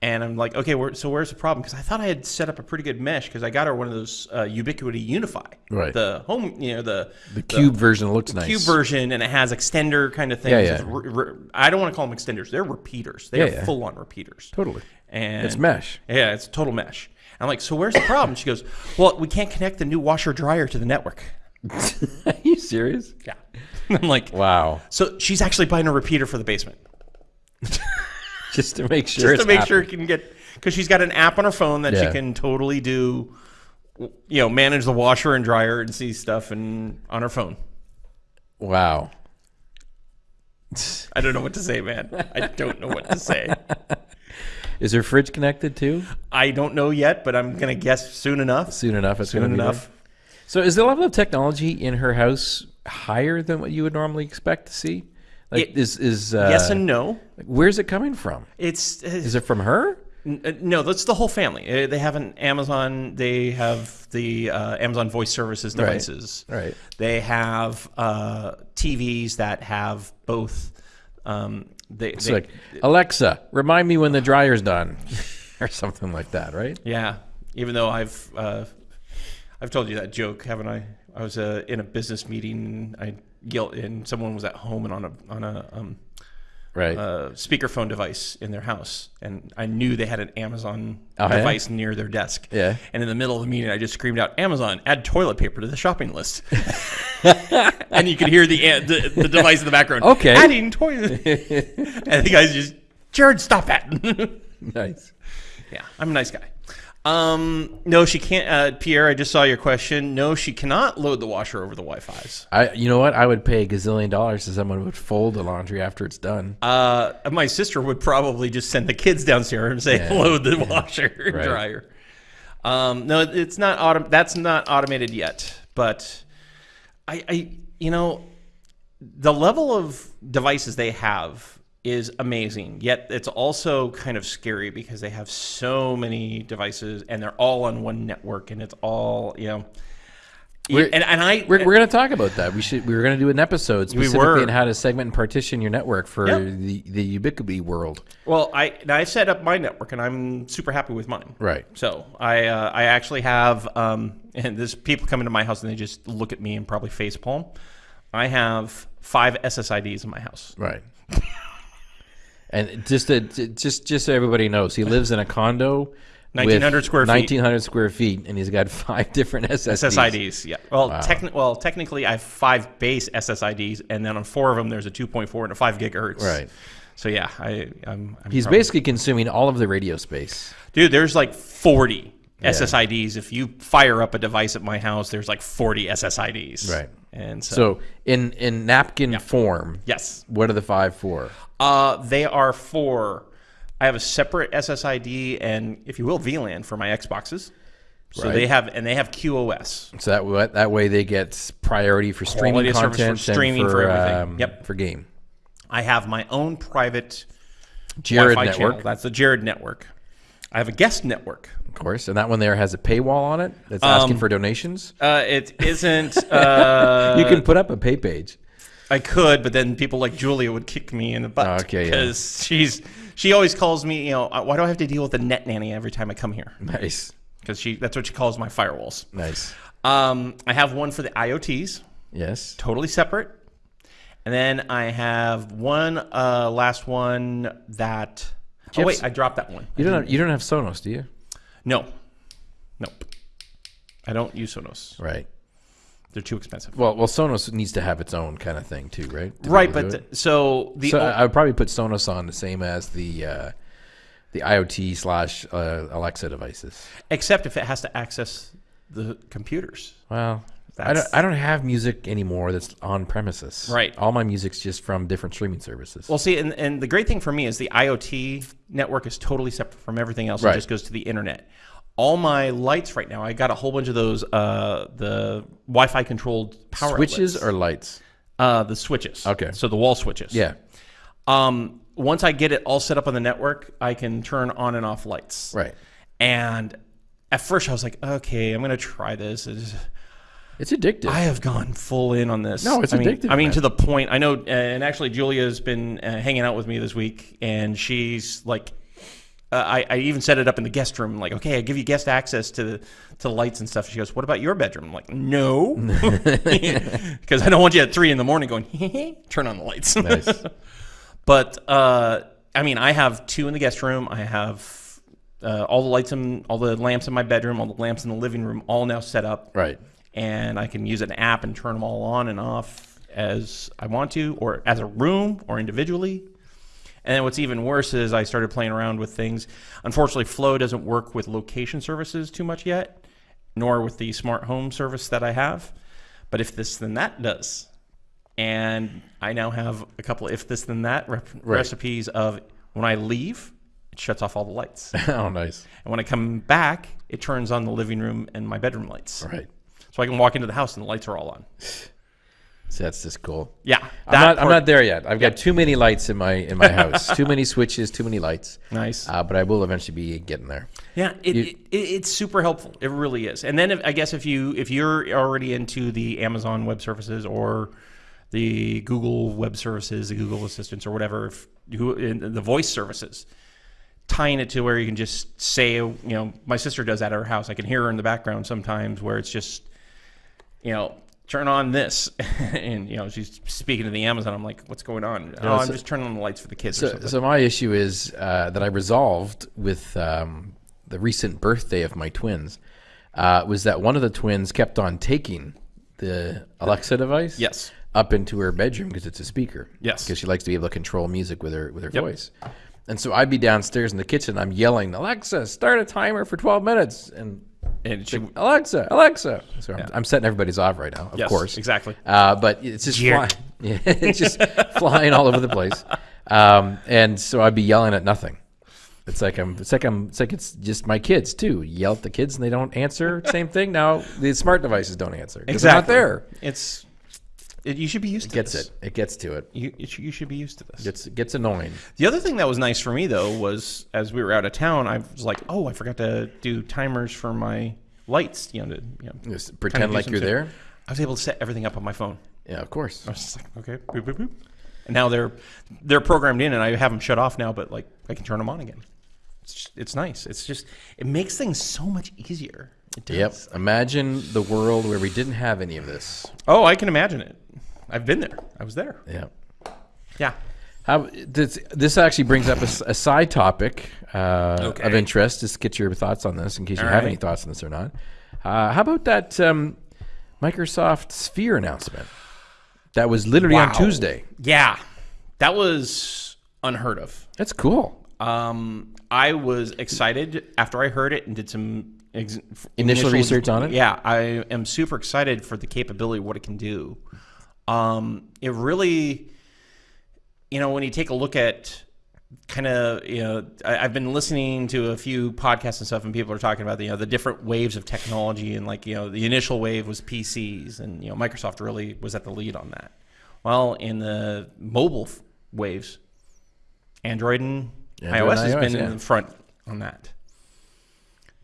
and I'm like, okay, where, so where's the problem? Because I thought I had set up a pretty good mesh because I got her one of those uh, Ubiquiti UniFi, Right. The home, you know, the The cube version looks nice. cube version, and it has extender kind of things. Yeah, yeah. It's re- re- I don't want to call them extenders; they're repeaters. They're Yeah, yeah. full on repeaters. Totally. And It's mesh. Yeah, it's total mesh. I'm like, so where's the problem? She goes, well, we can't connect the new washer dryer to the network. Are you serious? Yeah. I'm like, Wow. so she's actually buying a repeater for the basement. just to make sure just to make sure it can get because she's got an app on her phone that Yeah. she can totally do, you know, manage the washer and dryer and see stuff and on her phone. Wow. I don't know what to say, man. I don't know what to say. Is her fridge connected too? I don't know yet, but I'm gonna guess soon enough. Soon enough, it's Soon enough. So, is the level of technology in her house higher than what you would normally expect to see? Like, It- is is uh, yes and no. where's it coming from? It's Is it from her? N- uh, No, that's the whole family. Uh, They have an Amazon. They have the uh, Amazon Voice Services devices. Right. right. They have uh, TVs that have both. Um, they, It's they- like Alexa, remind me when the dryer's done, or something like that, right? yeah. Even though I've uh, I've told you that joke, haven't I? I was uh, in a business meeting. I yelled, and someone was at home and on a on a um, Right. uh, speakerphone device in their house, and I knew they had an Amazon Oh, yeah? device near their desk. Yeah. And in the middle of the meeting, I just screamed out, "Amazon, add toilet paper to the shopping list." and you could hear the, uh, the the device in the background. Okay. Adding toilet. and the guys just, Jared, stop that. nice. yeah, I'm a nice guy. Um, no, she can't. Uh, Pierre, I just saw your question. No, she cannot load the washer over the Wi-Fi's. I, you know what? I would pay a gazillion dollars to someone who would fold the laundry after it's done. Uh, my sister would probably just send the kids downstairs and say, Yeah. "Load the washer and Right. dryer." Um, no, it's not autom- That's not automated yet. But I, I, you know, the level of devices they have is amazing. Yet it's also kind of scary because they have so many devices and they're all on one network, and it's all you know. We're- and, and I We're, we're going to talk about that. We should. We were going to do an episode specifically were. on how to segment and partition your network for Yep. the the Ubiquiti world. Well, I I set up my network, and I'm super happy with mine. Right. So I uh, I actually have um, and there's people come into my house and they just look at me and probably face palm. I have five SSIDs in my house. Right. and just to, just just so everybody knows, he lives in a condo. 1900 square feet. Nineteen hundred square feet, and he's got five different SSDs. SSIDs, yeah. Well, techni- well, technically, I have five base SSIDs, and then on four of them, there's a 2.4 and a 5 gigahertz. Right. So yeah, I, I'm. I'm He's probably- basically consuming all of the radio space. dude. There's like 40 SSIDs. If you fire up a device at my house, there's like 40 SSIDs. Right. And so, So in in napkin form, yes, what are the five for? Uh, they are for. I have a separate SSID and, if you will, VLAN for my Xboxes. So Right. they have and they have QoS. So that that way they get priority for streaming Quality for content, and streaming, for, for everything. um, Yep. for game. I have my own private Jared network, channel. That's the Jared network. I have a guest network. Of course, and that one there has a paywall on it that's asking Um, for donations. Uh, it isn't. Uh, you can put up a pay page. I could, but then people like Julia would kick me in the butt Okay, yeah. because she's she always calls me. You know, "Uh, why do I have to deal with the net nanny every time I come here? Nice, Because she that's what she calls my firewalls. nice. Um, I have one for the IoTs. Yes. totally separate. And then I have one uh, last one that. Oh wait, I dropped that one. You don't have, you don't have Sonos, do you? No, nope. I don't use Sonos. Right. They're too expensive. Well, well, Sonos needs to have its own kind of thing too, right? To right, but do it? th- so the so I would probably put Sonos on the same as the uh, the IoT slash uh, Alexa devices. except if it has to access the computers. Well, I don't, I don't have music anymore that's on premises. Right. All my music's just from different streaming services. Well, see, and, and the great thing for me is the IoT network is totally separate from everything else. Right. It just goes to the internet. All my lights right now, I got a whole bunch of those uh, the Wi-Fi controlled power Switches outlets. or lights? Uh, the switches. Okay. So the wall switches. Yeah. Um, once I get it all set up on the network, I can turn on and off lights. Right. And at first, I was like, okay, I'm going to try this. It's- It's addictive. I have gone full in on this. No, it's I mean, addictive, I mean, to the point. I know, uh, and actually, Julia's been uh, hanging out with me this week, and she's like, uh, I, I even set it up in the guest room. Like, okay, I give you guest access to the to the lights and stuff. She goes, "What about your bedroom?" I'm like, "No," because I don't want you at three in the morning going, "Turn on the lights." nice. But uh, I mean, I have two in the guest room. I have uh, all the lights in, all the lamps in my bedroom, all the lamps in the living room, all now set up, Right. And I can use an app and turn them all on and off as I want to, or as a room, or individually. And then what's even worse is I started playing around with things. Unfortunately, Flow doesn't work with location services too much yet, nor with the smart home service that I have. But if this then that does, and I now have a couple if this then that rep- recipes of when I leave, it shuts off all the lights, oh, nice. And when I come back, it turns on the living room and my bedroom lights, Right. So I can walk into the house and the lights are all on. So that's just cool. Yeah, I'm not, I'm not there yet. I've got too many lights in my in my house. too many switches. Too many lights. nice. Uh, but I will eventually be getting there. Yeah, it, it, it, it's super helpful. It really is. And then if, I guess if you if you're already into the Amazon Web Services or the Google Web Services, the Google Assistants or whatever, if you, in the voice services, tying it to where you can just say, you know, my sister does that at her house. I can hear her in the background sometimes where it's just, you know. Turn on this, and you know she's speaking to the Amazon. I'm like, "What's going on?" oh, I'm just turning on the lights for the kids So, so my issue is uh, that I resolved with um, the recent birthday of my twins uh, was that one of the twins kept on taking the Alexa device Yes. up into her bedroom because it's a speaker. Yes. because she likes to be able to control music with her with her Yep. voice. And so I'd be downstairs in the kitchen. I'm yelling, Alexa, start a timer for 12 minutes. And and she, Alexa, Alexa. So I'm, I'm setting everybody's off right now, of yes, course. exactly. Uh, but it's just flying. It's just flying all over the place. Um, and so I'd be yelling at nothing. It's like I'm. It's like I'm. It's like it's just my kids too. Yell at the kids and they don't answer. Same thing. Now the smart devices don't answer. 'cause they're not there. It's it, you should be used to Gets this. it. It gets to it. You, it should, you should be used to this. Gets it gets annoying. The other thing that was nice for me though was as we were out of town, I was like, oh, I forgot to do timers for my lights. You know, to, you know Just pretend like you're there. I was able to set everything up on my phone. Yeah, of course. I was just like, okay, boop, boop, boop. and now they're they're programmed in, and I have them shut off now, but like I can turn them on again. It's just, it's nice. It's just it makes things so much easier. It does. Yep. Imagine the world where we didn't have any of this. Oh, I can imagine it. I've been there. I was there. Yeah. Yeah. How this this actually brings up a side topic uh, of interest. Just get your thoughts on this, in case you All have right. any thoughts on this or not. Uh, how about that um, Microsoft Sphere announcement? That was literally on Tuesday. Yeah, that was unheard of. That's cool. Um, I was excited after I heard it and did some ex- Initial research on it? Yeah, I am super excited for the capability what it can do. Um, it really, you know, when you take a look at kind of, you know, I, I've been listening to a few podcasts and stuff, and people are talking about the, you know, the different waves of technology, and like, you know, the initial wave was PCs, and you know, Microsoft really was at the lead on that. Well, in the mobile f- waves, Android and Android iOS and has been yeah. in the front on that.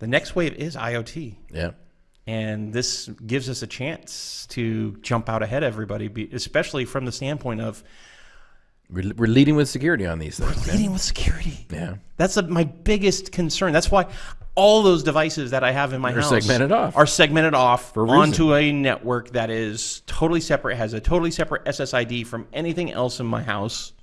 The next wave is IoT, Yeah. and this gives us a chance to jump out ahead everybody, especially from the standpoint of We're, we're leading with security on these things. We're leading with security. Yeah. That's a, my biggest concern. That's why all those devices that I have in my They're house segmented off. are segmented off a onto a network that is totally separate, has a totally separate SSID from anything else in my house.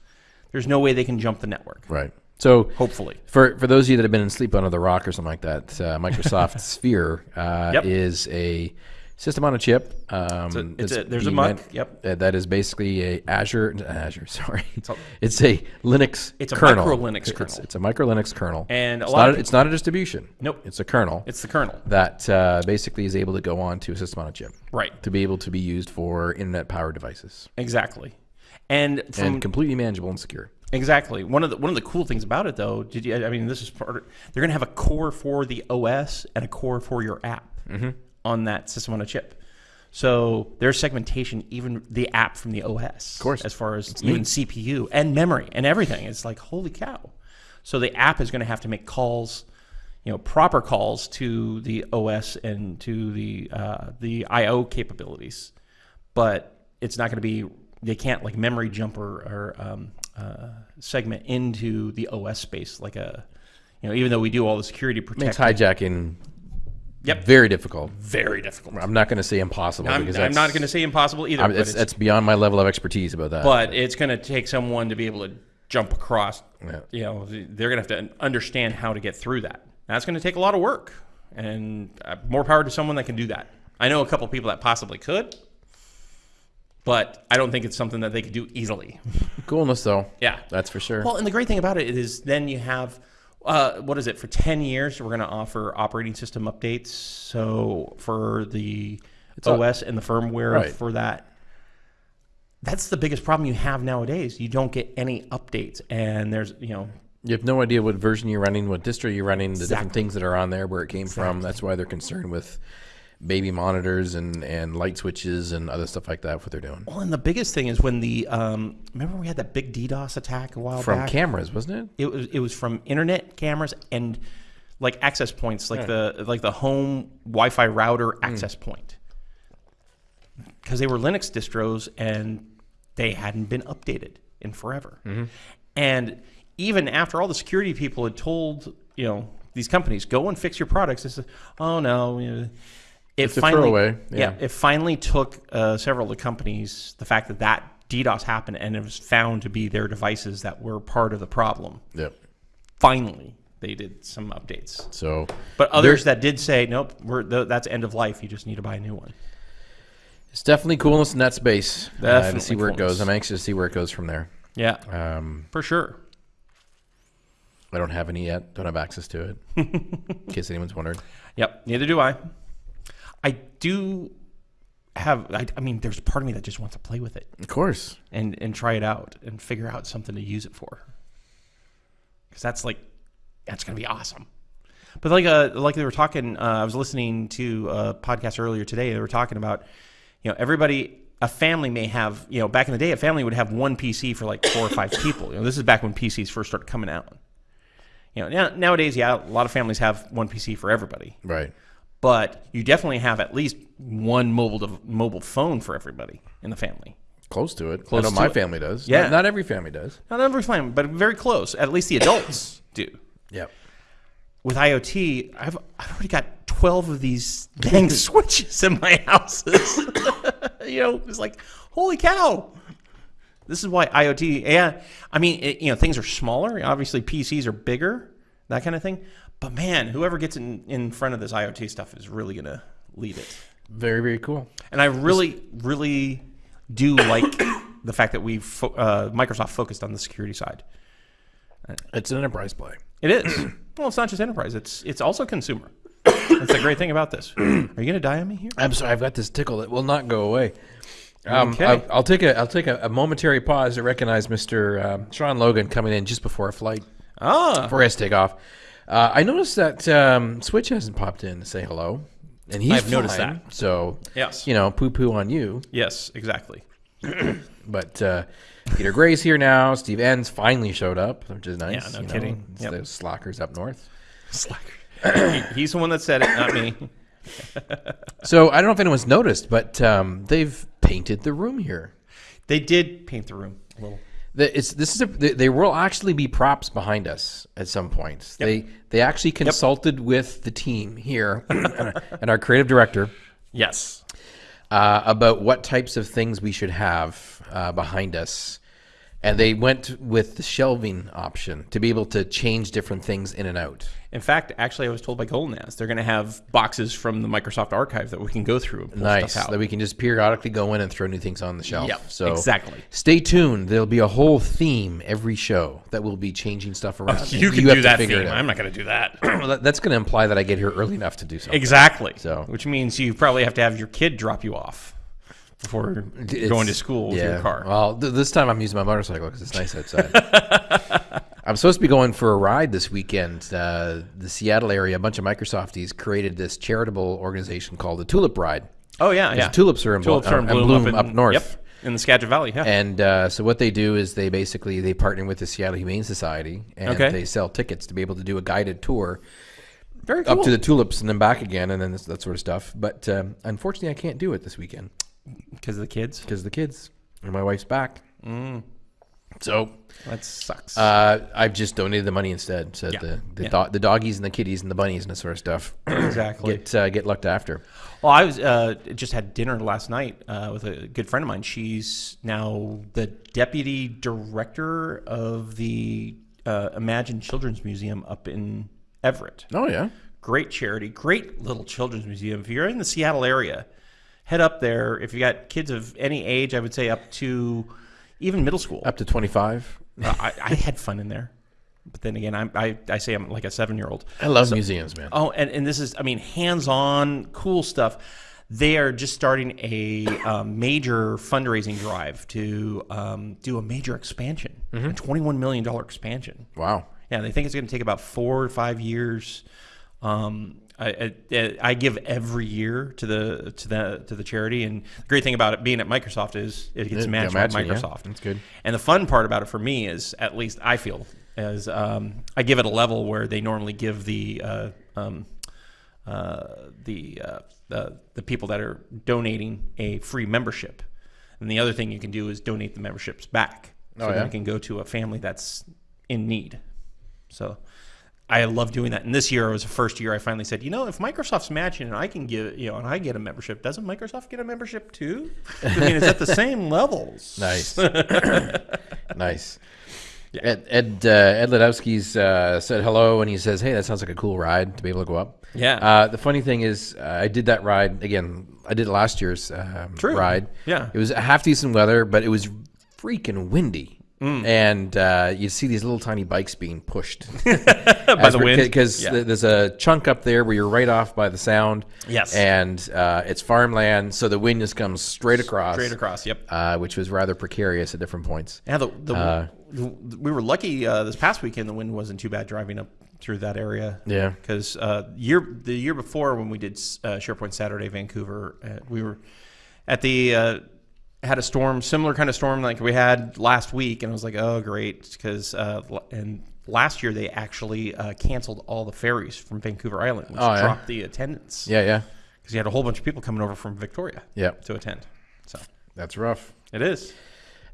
There's no way they can jump the network. Right. So Hopefully. For for those of you that have been asleep under the rock or something like that, uh, Microsoft Sphere uh, Yep. is a system on a chip. Um, it's that's a- there's a muck, yep. uh, that is basically a Azure. Azure, sorry. a- It's a Linux. It's a kernel. micro Linux It's- kernel. It's, a micro Linux kernel. And a it's lot not. of a, it's not a distribution. Nope. It's a kernel It's the kernel. that uh, basically is able to go on to a system on a chip Right. to be able to be used for internet powered devices Exactly. And from and completely manageable and secure. Exactly. One of the one of the cool things about it, though, did you? I mean, this is part. Of, they're going to have a core for the OS and a core for your app on that system on a chip. So there's segmentation, even the app from the OS, of course. as far as even CPU and memory and everything. It's like holy cow. So the app is going to have to make calls, you know, proper calls to the OS and to the uh, the I/O capabilities, but it's not going to be. They can't like memory jump or, or um, uh, segment into the OS space like a, you know, even though we do all the security Makes protection. hijacking Yep. very difficult. Very difficult. I'm not going to say impossible I'm, because I'm that's, not going to say impossible either, I'm- but, that's, it's, that's beyond my level of expertise about that. but it's going to take someone to be able to jump across. Yeah. You know, they're going to have to understand how to get through that. That's going to take a lot of work, and uh, more power to someone that can do that. I know a couple people that possibly could, but I don't think it's something that they could do easily. Coolness though. Yeah. That's for sure. Well, and the great thing about it is then you have, uh, what is it, for 10 years, we're going to offer operating system updates. So for the all- OS and the firmware Right. for that. That's the biggest problem you have nowadays. You don't get any updates, and there's you know You have no idea what version you're running, what distro you're running, the different things that are on there, where it came from. That's why they're concerned with baby monitors and, and light switches and other stuff like that. What they're doing Well, and the biggest thing is when the um, remember we had that big DDoS attack a while from back. cameras, wasn't it? it was it was from internet cameras and like access points, like the like the home Wi-Fi router access point, because they were Linux distros and they hadn't been updated in forever. And even after all the security people had told you know these companies go and fix your products, they said, "Oh no." You know, it It's a finally, throwaway, yeah. it finally took uh, several of the companies the fact that that DDoS happened and it was found to be their devices that were part of the problem. Yep. Finally, they did some updates. So, But others that did say, nope, we're, th- that's end of life. You just need to buy a new one. it's definitely coolness in that space. uh, to see where it goes. I'm anxious to see where it goes from there. Yeah, Um, for sure. I don't have any yet. Don't have access to it. in case anyone's wondering. Yep, neither do I. I do have, I, I mean, there's a part of me that just wants to play with it Of course. and, and try it out and figure out something to use it for. Because that's like, that's going to be awesome. But like, uh, like they were talking, uh, I was listening to a podcast earlier today. They were talking about, you know, everybody, a family may have, you know, back in the day, a family would have one PC for like four or five people. You know, this is back when PCs first started coming out. You know, now, nowadays, yeah, a lot of families have one PC for everybody, Right. But you definitely have at least one mobile mobile phone for everybody in the family. Close to it. Close I know to my it. family does. Yeah. Not, not every family does. Not every family, but very close. At least the adults do. Yep. with IoT, I've, I've already got 12 of these dang switches in my houses. you know, it's like, holy cow. This is why IoT, yeah, I mean, it, you know, things are smaller. Obviously, PCs are bigger, that kind of thing. But man, whoever gets in, in front of this IoT stuff is really going to lead it. Very, very cool. And I really, really do like the fact that we've, fo- uh, Microsoft focused on the security side. It's an enterprise play. It is. well, it's not just enterprise; it's it's also consumer. That's the great thing about this. Are you going to die on me here? I'm sorry, I've got this tickle that will not go away. Um, Okay. I, I'll take a I'll take a, a momentary pause to recognize Mr. Um, Sean Logan coming in just before a flight Ah, before he has to take off. Uh, I noticed that um, Switch hasn't popped in to say hello, and he's I've noticed that. So Yes. you know, poo poo on you. yes, exactly. But uh, Peter Gray's here now. Steve Ends finally showed up, which is nice. Yeah, no you know. kidding. It's Yep. those slackers up north. Slacker. He- He's the one that said it, not me. So I don't know if anyone's noticed, but um, they've painted the room here. They did paint the room a little. The, it's this is a, th- there will actually be props behind us at some point. They they actually consulted with the team here and our creative director Yes. uh, about what types of things we should have uh, behind us, and they went with the shelving option to be able to change different things in and out. In fact, actually, I was told by Golden they're going to have boxes from the Microsoft archive that we can go through and pull Nice stuff out. that we can just periodically go in and throw new things on the shelf. Yep, so exactly. Stay tuned. There'll be a whole theme every show that will be changing stuff around. you can have do that figure theme. I'm not going to do that. Well, that- that's going to imply that I get here early enough to do something. exactly. So- which means you probably have to have your kid drop you off before It's- going to school with yeah. your car. Well, th- this time I'm using my motorcycle because it's nice outside. I'm supposed to be going for a ride this weekend. Uh, the Seattle area, a bunch of Microsofties created this charitable organization called the Tulip Ride. oh yeah, yeah. tulips are in Tulips are in are in bloom, bloom up, up north. Yep, in the Skagit Valley. Yeah. And uh, so what they do is they basically they partner with the Seattle Humane Society and Okay. they sell tickets to be able to do a guided tour Very cool. up to the tulips and then back again and then this, that sort of stuff. But um, unfortunately, I can't do it this weekend because of the kids. because of the kids and my wife's back. Mm. So That sucks. uh, I've just donated the money instead. So Yeah. the the, Yeah. do- the doggies and the kitties and the bunnies and that sort of stuff exactly. get uh, get looked after. Well, I was uh, just had dinner last night uh, with a good friend of mine. She's now the deputy director of the uh, Imagine Children's Museum up in Everett. Oh yeah, Great charity, great little children's museum. If you're in the Seattle area, head up there. If you got kids of any age, I would say up to even middle school. Up to 25. Uh, I, I had fun in there, but then again, I'm, I I say I'm like a seven year old. I love museums, man. Oh, and, and this is, I mean, hands on, cool stuff. They are just starting a um, major fundraising drive to um, do a major expansion, a $21 million expansion. Wow. Yeah, they think it's going to take about four or five years. Um, I, I, I give every year to the to the to the charity, and the great thing about it being at Microsoft is it gets managed by imagine, yeah. Microsoft. That's good. And the fun part about it for me is, at least I feel, as um, I give it a level where they normally give the uh, um, uh, the, uh, the the people that are donating a free membership. And the other thing you can do is donate the memberships back, so Oh, yeah? can go to a family that's in need. So I love doing that. And this year it was the first year I finally said, you know, if Microsoft's matching and I can get, you know, and I get a membership, doesn't Microsoft get a membership too? I mean, it's at the same levels. Nice. nice. Ed Ed, uh, Ed Ledowski's uh, said hello, and he says, "Hey, that sounds like a cool ride to be able to go up." Yeah. Uh, the funny thing is, uh, I did that ride again. I did last year's um, True. ride. Yeah. It was half decent weather, but it was freaking windy. Mm. And uh, you see these little tiny bikes being pushed By the wind. because Yeah. there's a chunk up there where you're right off by the sound. Yes. and uh, it's farmland, so the wind just comes straight across Straight across. Yep. uh, which was rather precarious at different points. Yeah, the, the, Uh, we were lucky uh, this past weekend. The wind wasn't too bad driving up through that area. Yeah. because uh, year the year before when we did uh, SharePoint Saturday Vancouver, uh, we were at the uh, had a storm, similar kind of storm like we had last week, and I was like, oh great, because uh, and last year they actually uh, canceled all the ferries from Vancouver Island, which Oh, yeah? dropped the attendance. Yeah, yeah, because you had a whole bunch of people coming over from Victoria. Yeah. to attend. So that's rough. it is.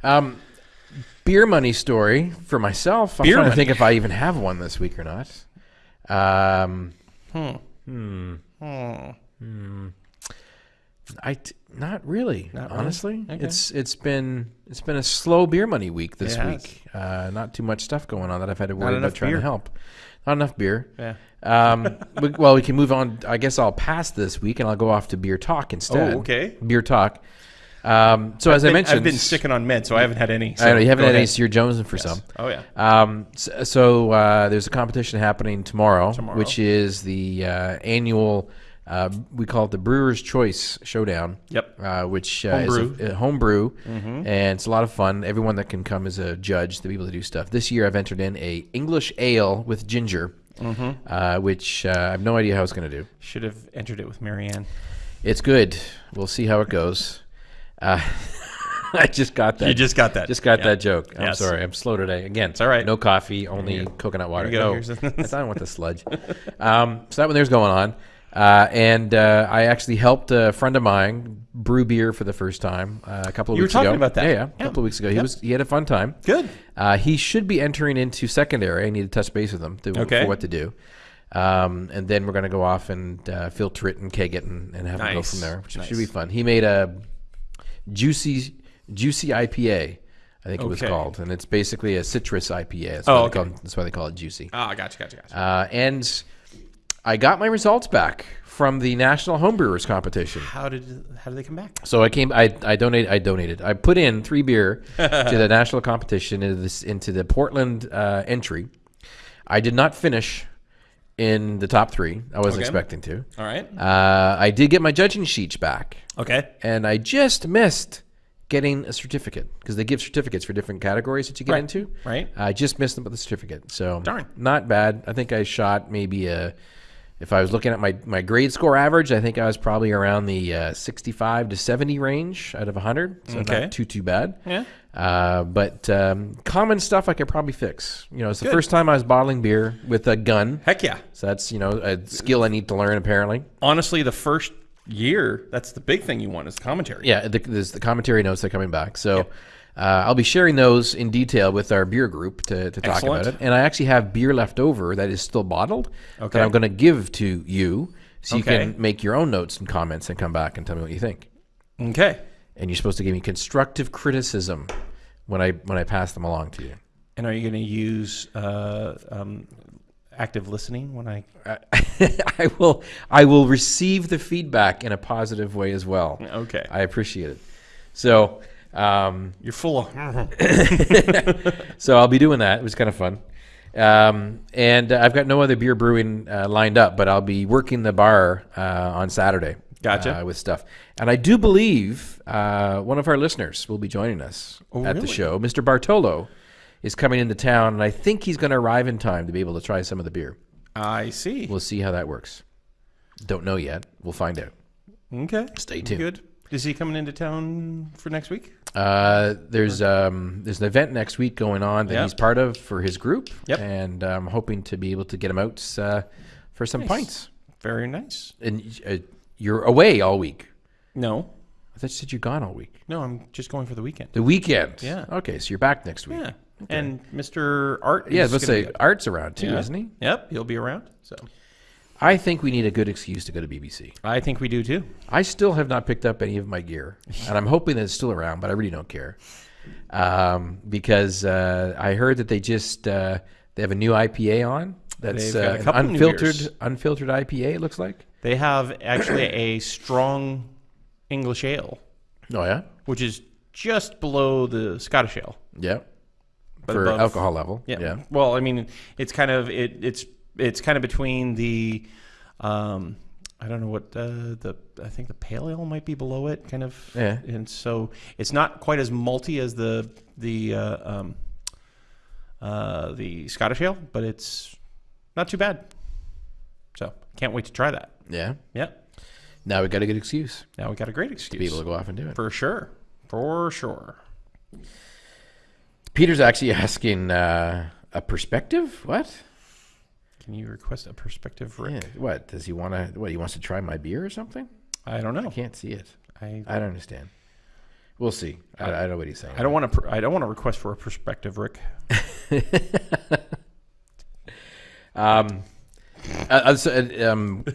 Um, beer money story for myself. I'm Beer trying to think if I even have one this week or not. Um, hmm. I t- not really. Not really? honestly, Okay. it's it's been it's been a slow beer money week this week. Uh, not too much stuff going on that I've had to worry about trying beer. to help. Not enough beer. Yeah. Um, we, well, we can move on. I guess I'll pass this week and I'll go off to beer talk instead. Oh, okay. Beer talk. Um, so as I mentioned, I've been sticking on meds, so I haven't had any. I know you haven't had any, ahead. so you're jonesing for some. Oh yeah. Um, so so uh, there's a competition happening tomorrow, Tomorrow. which is the uh, annual. Uh, we call it the Brewer's Choice Showdown. Yep. Uh, which uh, is Homebrew. a, a homebrew, and it's a lot of fun. Everyone that can come is a judge to be able to do stuff. This year, I've entered in a English ale with ginger, uh, which uh, I have no idea how it's going to do. Should have entered it with Marianne. It's good. We'll see how it goes. Uh, I just got that. You just got that. Just got Yeah. that joke. I'm Yes. sorry. I'm slow today. Again, it's all right. No coffee, only coconut water. Here you go. No, the- I don't want the sludge. Um, so that one there's going on. Uh, and uh, I actually helped a friend of mine brew beer for the first time uh, a couple of You were weeks talking ago. about that. Yeah, yeah, a couple of weeks ago. He Yep. was he had a fun time. Good. Uh, he should be entering into secondary. I need to touch base with him to, Okay. for what to do. Um, and then we're going to go off and uh, filter it and keg it and, and have it go from there, which Nice. should be fun. He made a juicy juicy IPA, I think it was called, and it's basically a citrus IPA. That's, Oh, why, they okay. call, that's why they call it juicy. Ah, gotcha, gotcha, gotcha. Uh, and I got my results back from the National Homebrewers Competition. how did how did they come back? So I came. I I donated. I donated. I put in three beer to the national competition into this into the Portland uh, entry. I did not finish in the top three. I wasn't Okay. expecting to. All right. Uh, I did get my judging sheets back, Okay. and I just missed getting a certificate because they give certificates for different categories that you get Right. into. Right. I just missed them with the certificate. So Darn. not bad. I think I shot maybe a. If I was looking at my, my grade score average, I think I was probably around the uh, 65 to 70 range out of 100. So Okay. not too too bad. Yeah. Uh, but um, common stuff I could probably fix. You know, it's the Good. first time I was bottling beer with a gun. Heck yeah. So that's you know a skill I need to learn apparently. Honestly, the first year, that's the big thing you want is commentary. Yeah, the, there's the commentary notes that are coming back. So uh, I'll be sharing those in detail with our beer group to, to talk Excellent. about it. And I actually have beer left over that is still bottled Okay. that I'm going to give to you so you Okay. can make your own notes and comments and come back and tell me what you think. Okay. And you're supposed to give me constructive criticism when I when I pass them along to you. And are you going to use uh, um, active listening when I. I will I will receive the feedback in a positive way as well. Okay. I appreciate it. So um, You're full of. so I'll be doing that. It was kind of fun. Um, and uh, I've got no other beer brewing uh, lined up, but I'll be working the bar uh, on Saturday. Gotcha. uh, with stuff, and I do believe uh, one of our listeners will be joining us Oh, at the show. Mr. Bartolo is coming into town, and I think he's going to arrive in time to be able to try some of the beer. I see. We'll see how that works. Don't know yet. We'll find out. Okay. Stay tuned. Good. Is he coming into town for next week? Uh, there's um, there's an event next week going on that Yep. he's part of for his group, Yep. and I'm hoping to be able to get him out uh, for some Nice. pints. Very nice. And uh, you're away all week. No, I thought you said you're gone all week. no, I'm just going for the weekend. The weekend. Yeah. Okay, so you're back next week. Yeah. And Mr. Art. Yeah, let's say Art's around too, Yeah. isn't he? Yep, he'll be around. So I think we need a good excuse to go to BBC. I think we do too. I still have not picked up any of my gear, and I'm hoping that it's still around, but I really don't care um, because uh, I heard that they just uh, they have a new IPA on. That's uh, an unfiltered unfiltered IPA. It looks like. They have actually a strong English ale, Oh yeah, which is just below the Scottish ale. yeah. But For above- alcohol level. Yeah. yeah. Well, I mean, it's kind of it, it's it's kind of between the, um, I don't know what uh, the I think the pale ale might be below it, kind of. Yeah. And so it's not quite as malty as the the uh, um, uh, the Scottish ale, but it's not too bad. So can't wait to try that. Yeah. Yeah. Now we got a good excuse Now we got a great to excuse be able to go off and do it. for sure, for sure. Peter's actually asking uh, a perspective. What? Can you request a perspective, Rick? Yeah. What does he want to? What he wants to try my beer or something? I don't know. I can't see it. I I don't understand. We'll see. I, I don't know what he's saying. I don't want to. I don't want to request for a perspective, Rick. Um, uh, uh, so, uh, um,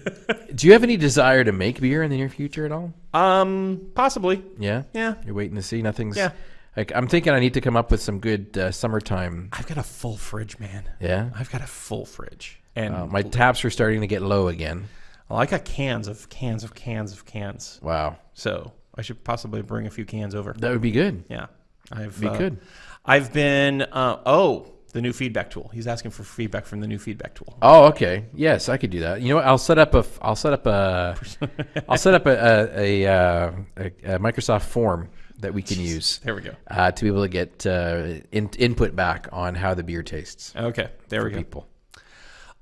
do you have any desire to make beer in the near future at all? Um, possibly. Yeah. Yeah. You're waiting to see. Nothing's. Yeah. Like I'm thinking, I need to come up with some good uh, summertime. I've got a full fridge, man. Yeah. I've got a full fridge, and Uh, my taps are starting to get low again. well, I got cans of cans of cans of cans. Wow. So I should possibly bring a few cans over. That would be good. Yeah, I've Be uh, good. I've been. Uh, oh, the new feedback tool. He's asking for feedback from the new feedback tool. Oh, okay. Yes, I could do that. You know what? I'll set up a I'll set up a. I'll set up a a, a, uh, a, a Microsoft form that we can use There we go. uh, to be able to get uh, in, input back on how the beer tastes Okay, there we go. people.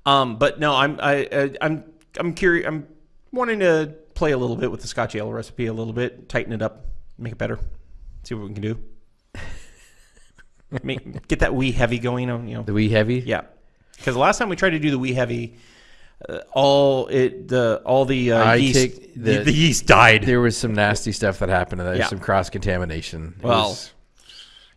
Um, but no, I'm I, I I'm I'm curious. I'm wanting to play a little bit with the Scotch ale recipe a little bit, tighten it up, make it better, see what we can do. make, get that wee heavy going on, you know. The wee heavy. Yeah, because the last time we tried to do the wee heavy, uh, all it the all the uh, yeast the, the- yeast died. There was some nasty stuff that happened. and There's Yeah. some cross contamination. Well, was-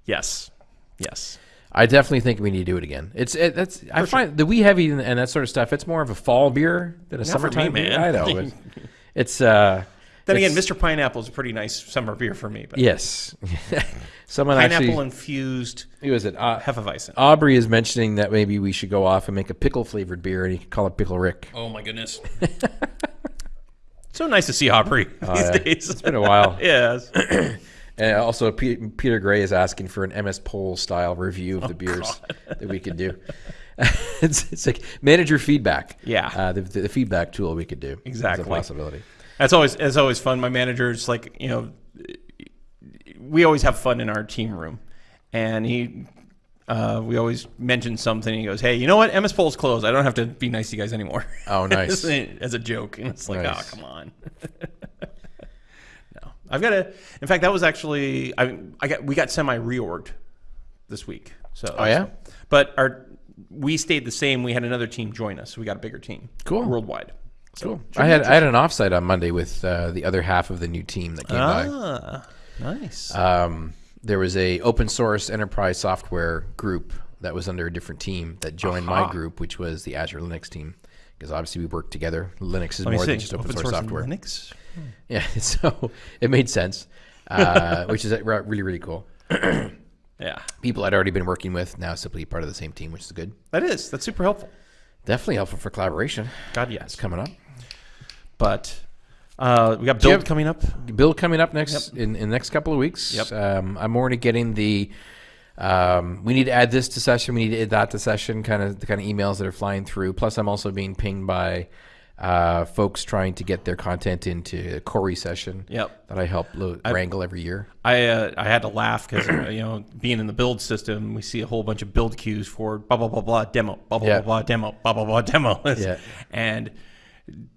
yes, yes. I definitely think we need to do it again. It's it, that's I find the wee heavy and, and that sort of stuff. It's more of a fall beer than a Not for me, summertime beer. man. I know. but it's uh. Then again, Mr. Pineapple is a pretty nice summer beer for me. But Yes. Someone pineapple actually. infused Who is it? Uh, Hefeweizen. Aubrey is mentioning that maybe we should go off and make a pickle flavored beer, and you could call it Pickle Rick. Oh my goodness. so nice to see Aubrey these Oh, yeah. days. It's been a while. yes. And also, P- Peter Gray is asking for an MS Poll style review Oh, of the beers that we could do. it's, it's like manager feedback. Yeah. uh, the, the feedback tool we could do. Exactly. a possibility. That's always that's always fun. My manager's like, you know, we always have fun in our team room, and he, uh, we always mention something. And He goes, "Hey, you know what? MS Poll's closed. I don't have to be nice to you guys anymore." Oh, nice. As a joke, and it's like, Nice. oh, come on. I've got a. In fact, that was actually I. I got we got semi reorged this week. So Oh, yeah? but our we stayed the same. We had another team join us. So we got a bigger team. Cool. worldwide. So, Cool. I had I had an offsite on Monday with uh, the other half of the new team that came by. Ah, nice. Um, there was a open source enterprise software group that was under a different team that joined my group, which was the Azure Linux team, because obviously we work together. Linux is more see. than just open, source, and software. Linux. Yeah, so it made sense, uh, which is uh, really really cool. Yeah, People I'd already been working with now simply part of the same team, which is good. that is. That's super helpful. Definitely helpful for collaboration. God, yes. Coming up. But uh, we got build have- coming up. Build coming up next in, in the next couple of weeks. Yep. Um, I'm already getting the. Um, we need to add this to session. We need to add that to session. Kind of the kind of emails that are flying through. Plus, I'm also being pinged by uh, folks trying to get their content into a Corey session. Yep. That I help lo- wrangle every year. I uh, I had to laugh because you know being in the build system, we see a whole bunch of build queues for blah blah blah blah demo, blah blah Yeah. blah blah demo, blah blah blah demo. Yeah. and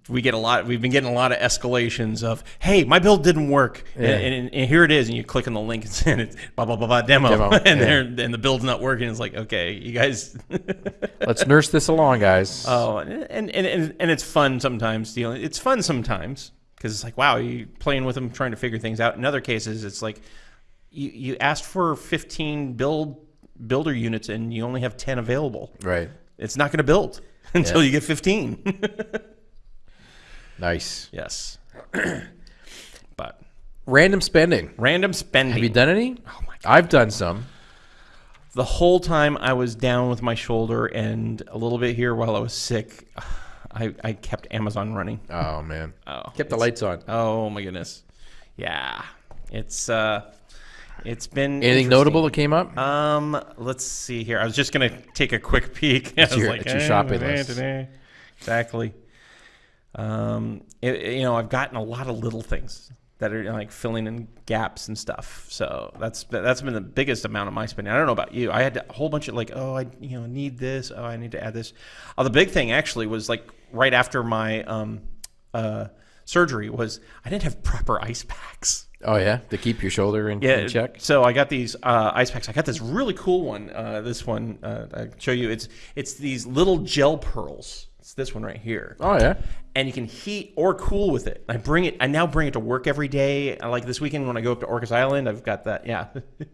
we get a lot. We've been getting a lot of escalations of, "Hey, my build didn't work," Yeah. and, and, and here it is, and you click on the link and it's blah blah blah blah demo, Demo, and yeah. there and the build's not working. It's like, okay, you guys. Let's nurse this along, guys. Oh, and and, and and it's fun sometimes. Know, it's fun sometimes because it's like, wow, you playing with them, trying to figure things out. In other cases, it's like you you asked for 15 build builder units and you only have 10 available. right. It's not going to build until Yeah. you get 15. Nice. yes, but Random spending. random spending. Have you done any? Oh my! I've done some. The whole time I was down with my shoulder and a little bit here while I was sick, I, I kept Amazon running. Oh man. Oh, Kept the lights on. Oh my goodness. Yeah. It's uh it's been Anything notable that came up? Um let's see here. I was just gonna take a quick peek. I was your- like, it's your eh, shopping list. Exactly. Um it- you know, I've gotten a lot of little things that are like filling in gaps and stuff. So that's that's been the biggest amount of my spending. I don't know about you. I had a whole bunch of like, oh, I you know need this. Oh, I need to add this. Oh, the big thing actually was like right after my um uh surgery was I didn't have proper ice packs. oh yeah, to keep your shoulder in, Yeah, in check. So I got these uh, ice packs. I got this really cool one. Uh, this one uh, I show you. It's it's these little gel pearls. It's this one right here Oh yeah. and you can heat or cool with it. I bring it. I now bring it to work every day. I Like this weekend when I go up to Orcas Island, I've got that. Yeah,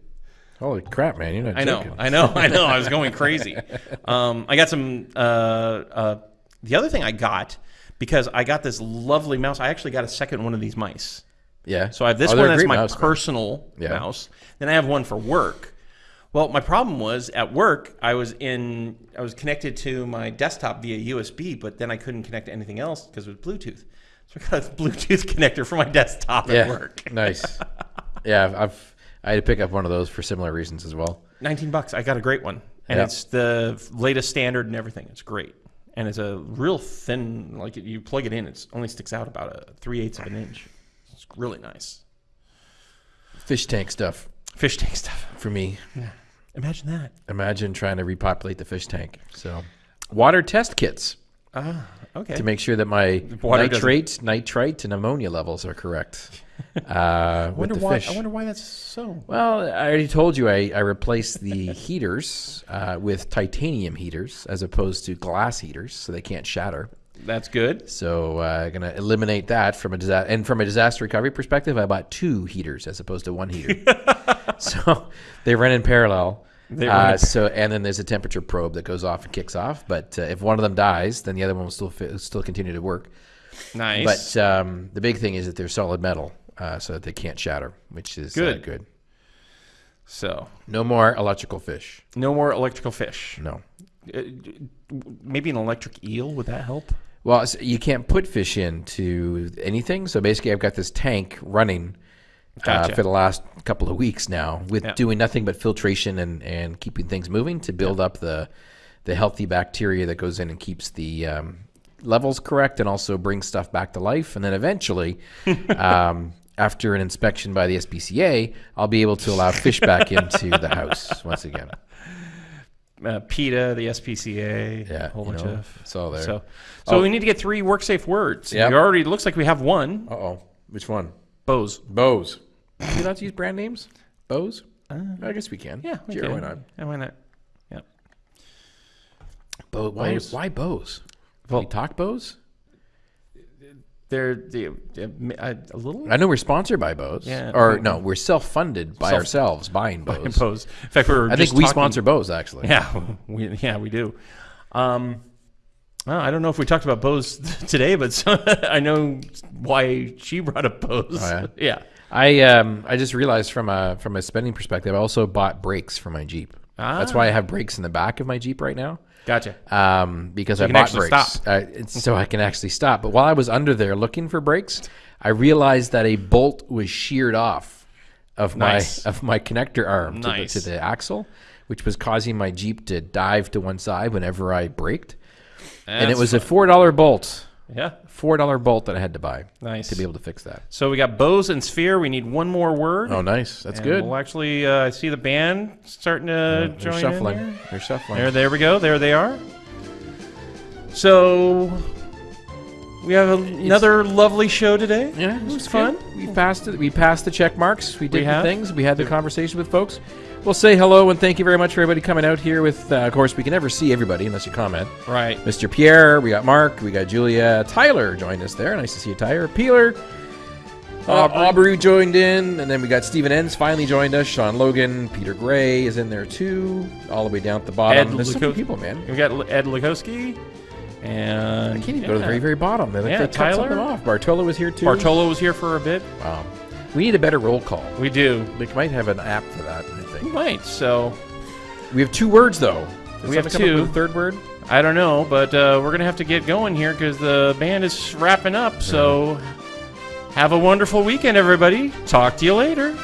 Holy crap, man! You're not I know. I know, I know. I was going crazy. Um, I got some. Uh, uh, the other thing I got because I got this lovely mouse. I actually got a second one of these mice. Yeah. So I have this Oh, one that's my mouse, man. personal Yeah. mouse. Then I have one for work. Well, my problem was at work. I was in. I was connected to my desktop via USB, but then I couldn't connect to anything else because it was Bluetooth. So I got a Bluetooth connector for my desktop at Yeah. work. nice. Yeah, I've, I've I had to pick up one of those for similar reasons as well. Nineteen bucks. I got a great one, and Yeah. it's the latest standard and everything. It's great, and it's a real thin. Like you plug it in, it only sticks out about a three eighths of an inch. It's really nice. Fish tank stuff Fish tank stuff. for me. Imagine that. Imagine trying to repopulate the fish tank. So, water test kits Ah, okay. to make sure that my water doesn't- nitrite, and ammonia levels are correct. Uh, I wonder why. fish. I wonder why that's so. Well, I already told you I, I replaced the heaters uh, with titanium heaters as opposed to glass heaters, so they can't shatter. That's good. So uh, going to eliminate that from a disaster. And from a disaster recovery perspective, I bought two heaters as opposed to one heater. so they run in parallel. They run Uh, in- so and then there's a temperature probe that goes off and kicks off. But uh, if one of them dies, then the other one will still still continue to work. Nice. But um, the big thing is that they're solid metal, uh, so that they can't shatter, which is Good. Uh, good. so No more electrical fish. no more electrical fish. No. Uh, maybe an electric eel would that help? Well, you can't put fish into anything. So basically, I've got this tank running uh, for the last couple of weeks now, with Yeah. doing nothing but filtration and, and keeping things moving to build up the the healthy bacteria that goes in and keeps the um, levels correct and also brings stuff back to life. And then eventually, um, after an inspection by the SPCA, I'll be able to allow fish back into the house once again. Uh, PETA, the SPCA, Yeah, a whole bunch know, of. it's all there. So, so Oh. we need to get three work safe words. Yep. We already looks like we have one. Uh oh, which one? Bose. Bose. Can we not use brand names? Bose? I guess we can. Uh, Yeah. Sure, okay. why not? Yeah, why not? Yeah. Bo- why, Bose. why Bose? Well- we talk Bose? They're, they they're a, little. I know we're sponsored by Bose. Yeah. Or no, we're self-funded by Self- ourselves buying Bose. Bose. In fact, we were. I think we talking- sponsor Bose actually. Yeah, we yeah we do. Um, well, I don't know if we talked about Bose today, but so, I know why she brought up Bose. Oh, yeah. I um I just realized from a from a spending perspective, I also bought brakes for my Jeep. Ah. That's why I have brakes in the back of my Jeep right now. Gotcha. um, because I can bought brakes. Uh, so I can actually stop. But while I was under there looking for brakes, I realized that a bolt was sheared off of Nice. my of my connector arm Nice. to, the, to the axle, which was causing my Jeep to dive to one side whenever I braked. and it That's was a four dollar bolt, Yeah. four dollar bolt that I had to buy Nice. to be able to fix that. So we got Bose and Sphere. We need one more word. Oh, nice. That's And good. We'll actually uh, see the band starting to They're join shuffling. in. Here. They're shuffling. There, there we go. There they are. So we have another lovely show today. Yeah, it was fun. We passed it. We passed the check marks. We did the have. things. We had the conversation with folks. We'll say hello and thank you very much for everybody coming out here. With uh, of course, we can never see everybody unless you comment. Right. Mr. Pierre, we got Mark, we got Julia, Tyler joined us there. Nice to see you, Tyler. Peeler, uh, Aubrey. Aubrey joined in, and then we got Stephen Enns finally joined us. Sean Logan, Peter Gray is in there too, all the way down at the bottom. Ed There's so many people, man. We got Ed Lukowski. And I can't even go to the very, very bottom. They, Yeah, they cut Tyler. something off. Bartolo was here too. Bartolo was here for a bit. Wow. We need a better roll call. We do. We might have an app for that. I We think might. So we have two words though. Did We have someone come up two. third word. I don't know, but uh, we're gonna have to get going here because the band is wrapping up. So have a wonderful weekend, everybody. Talk to you later.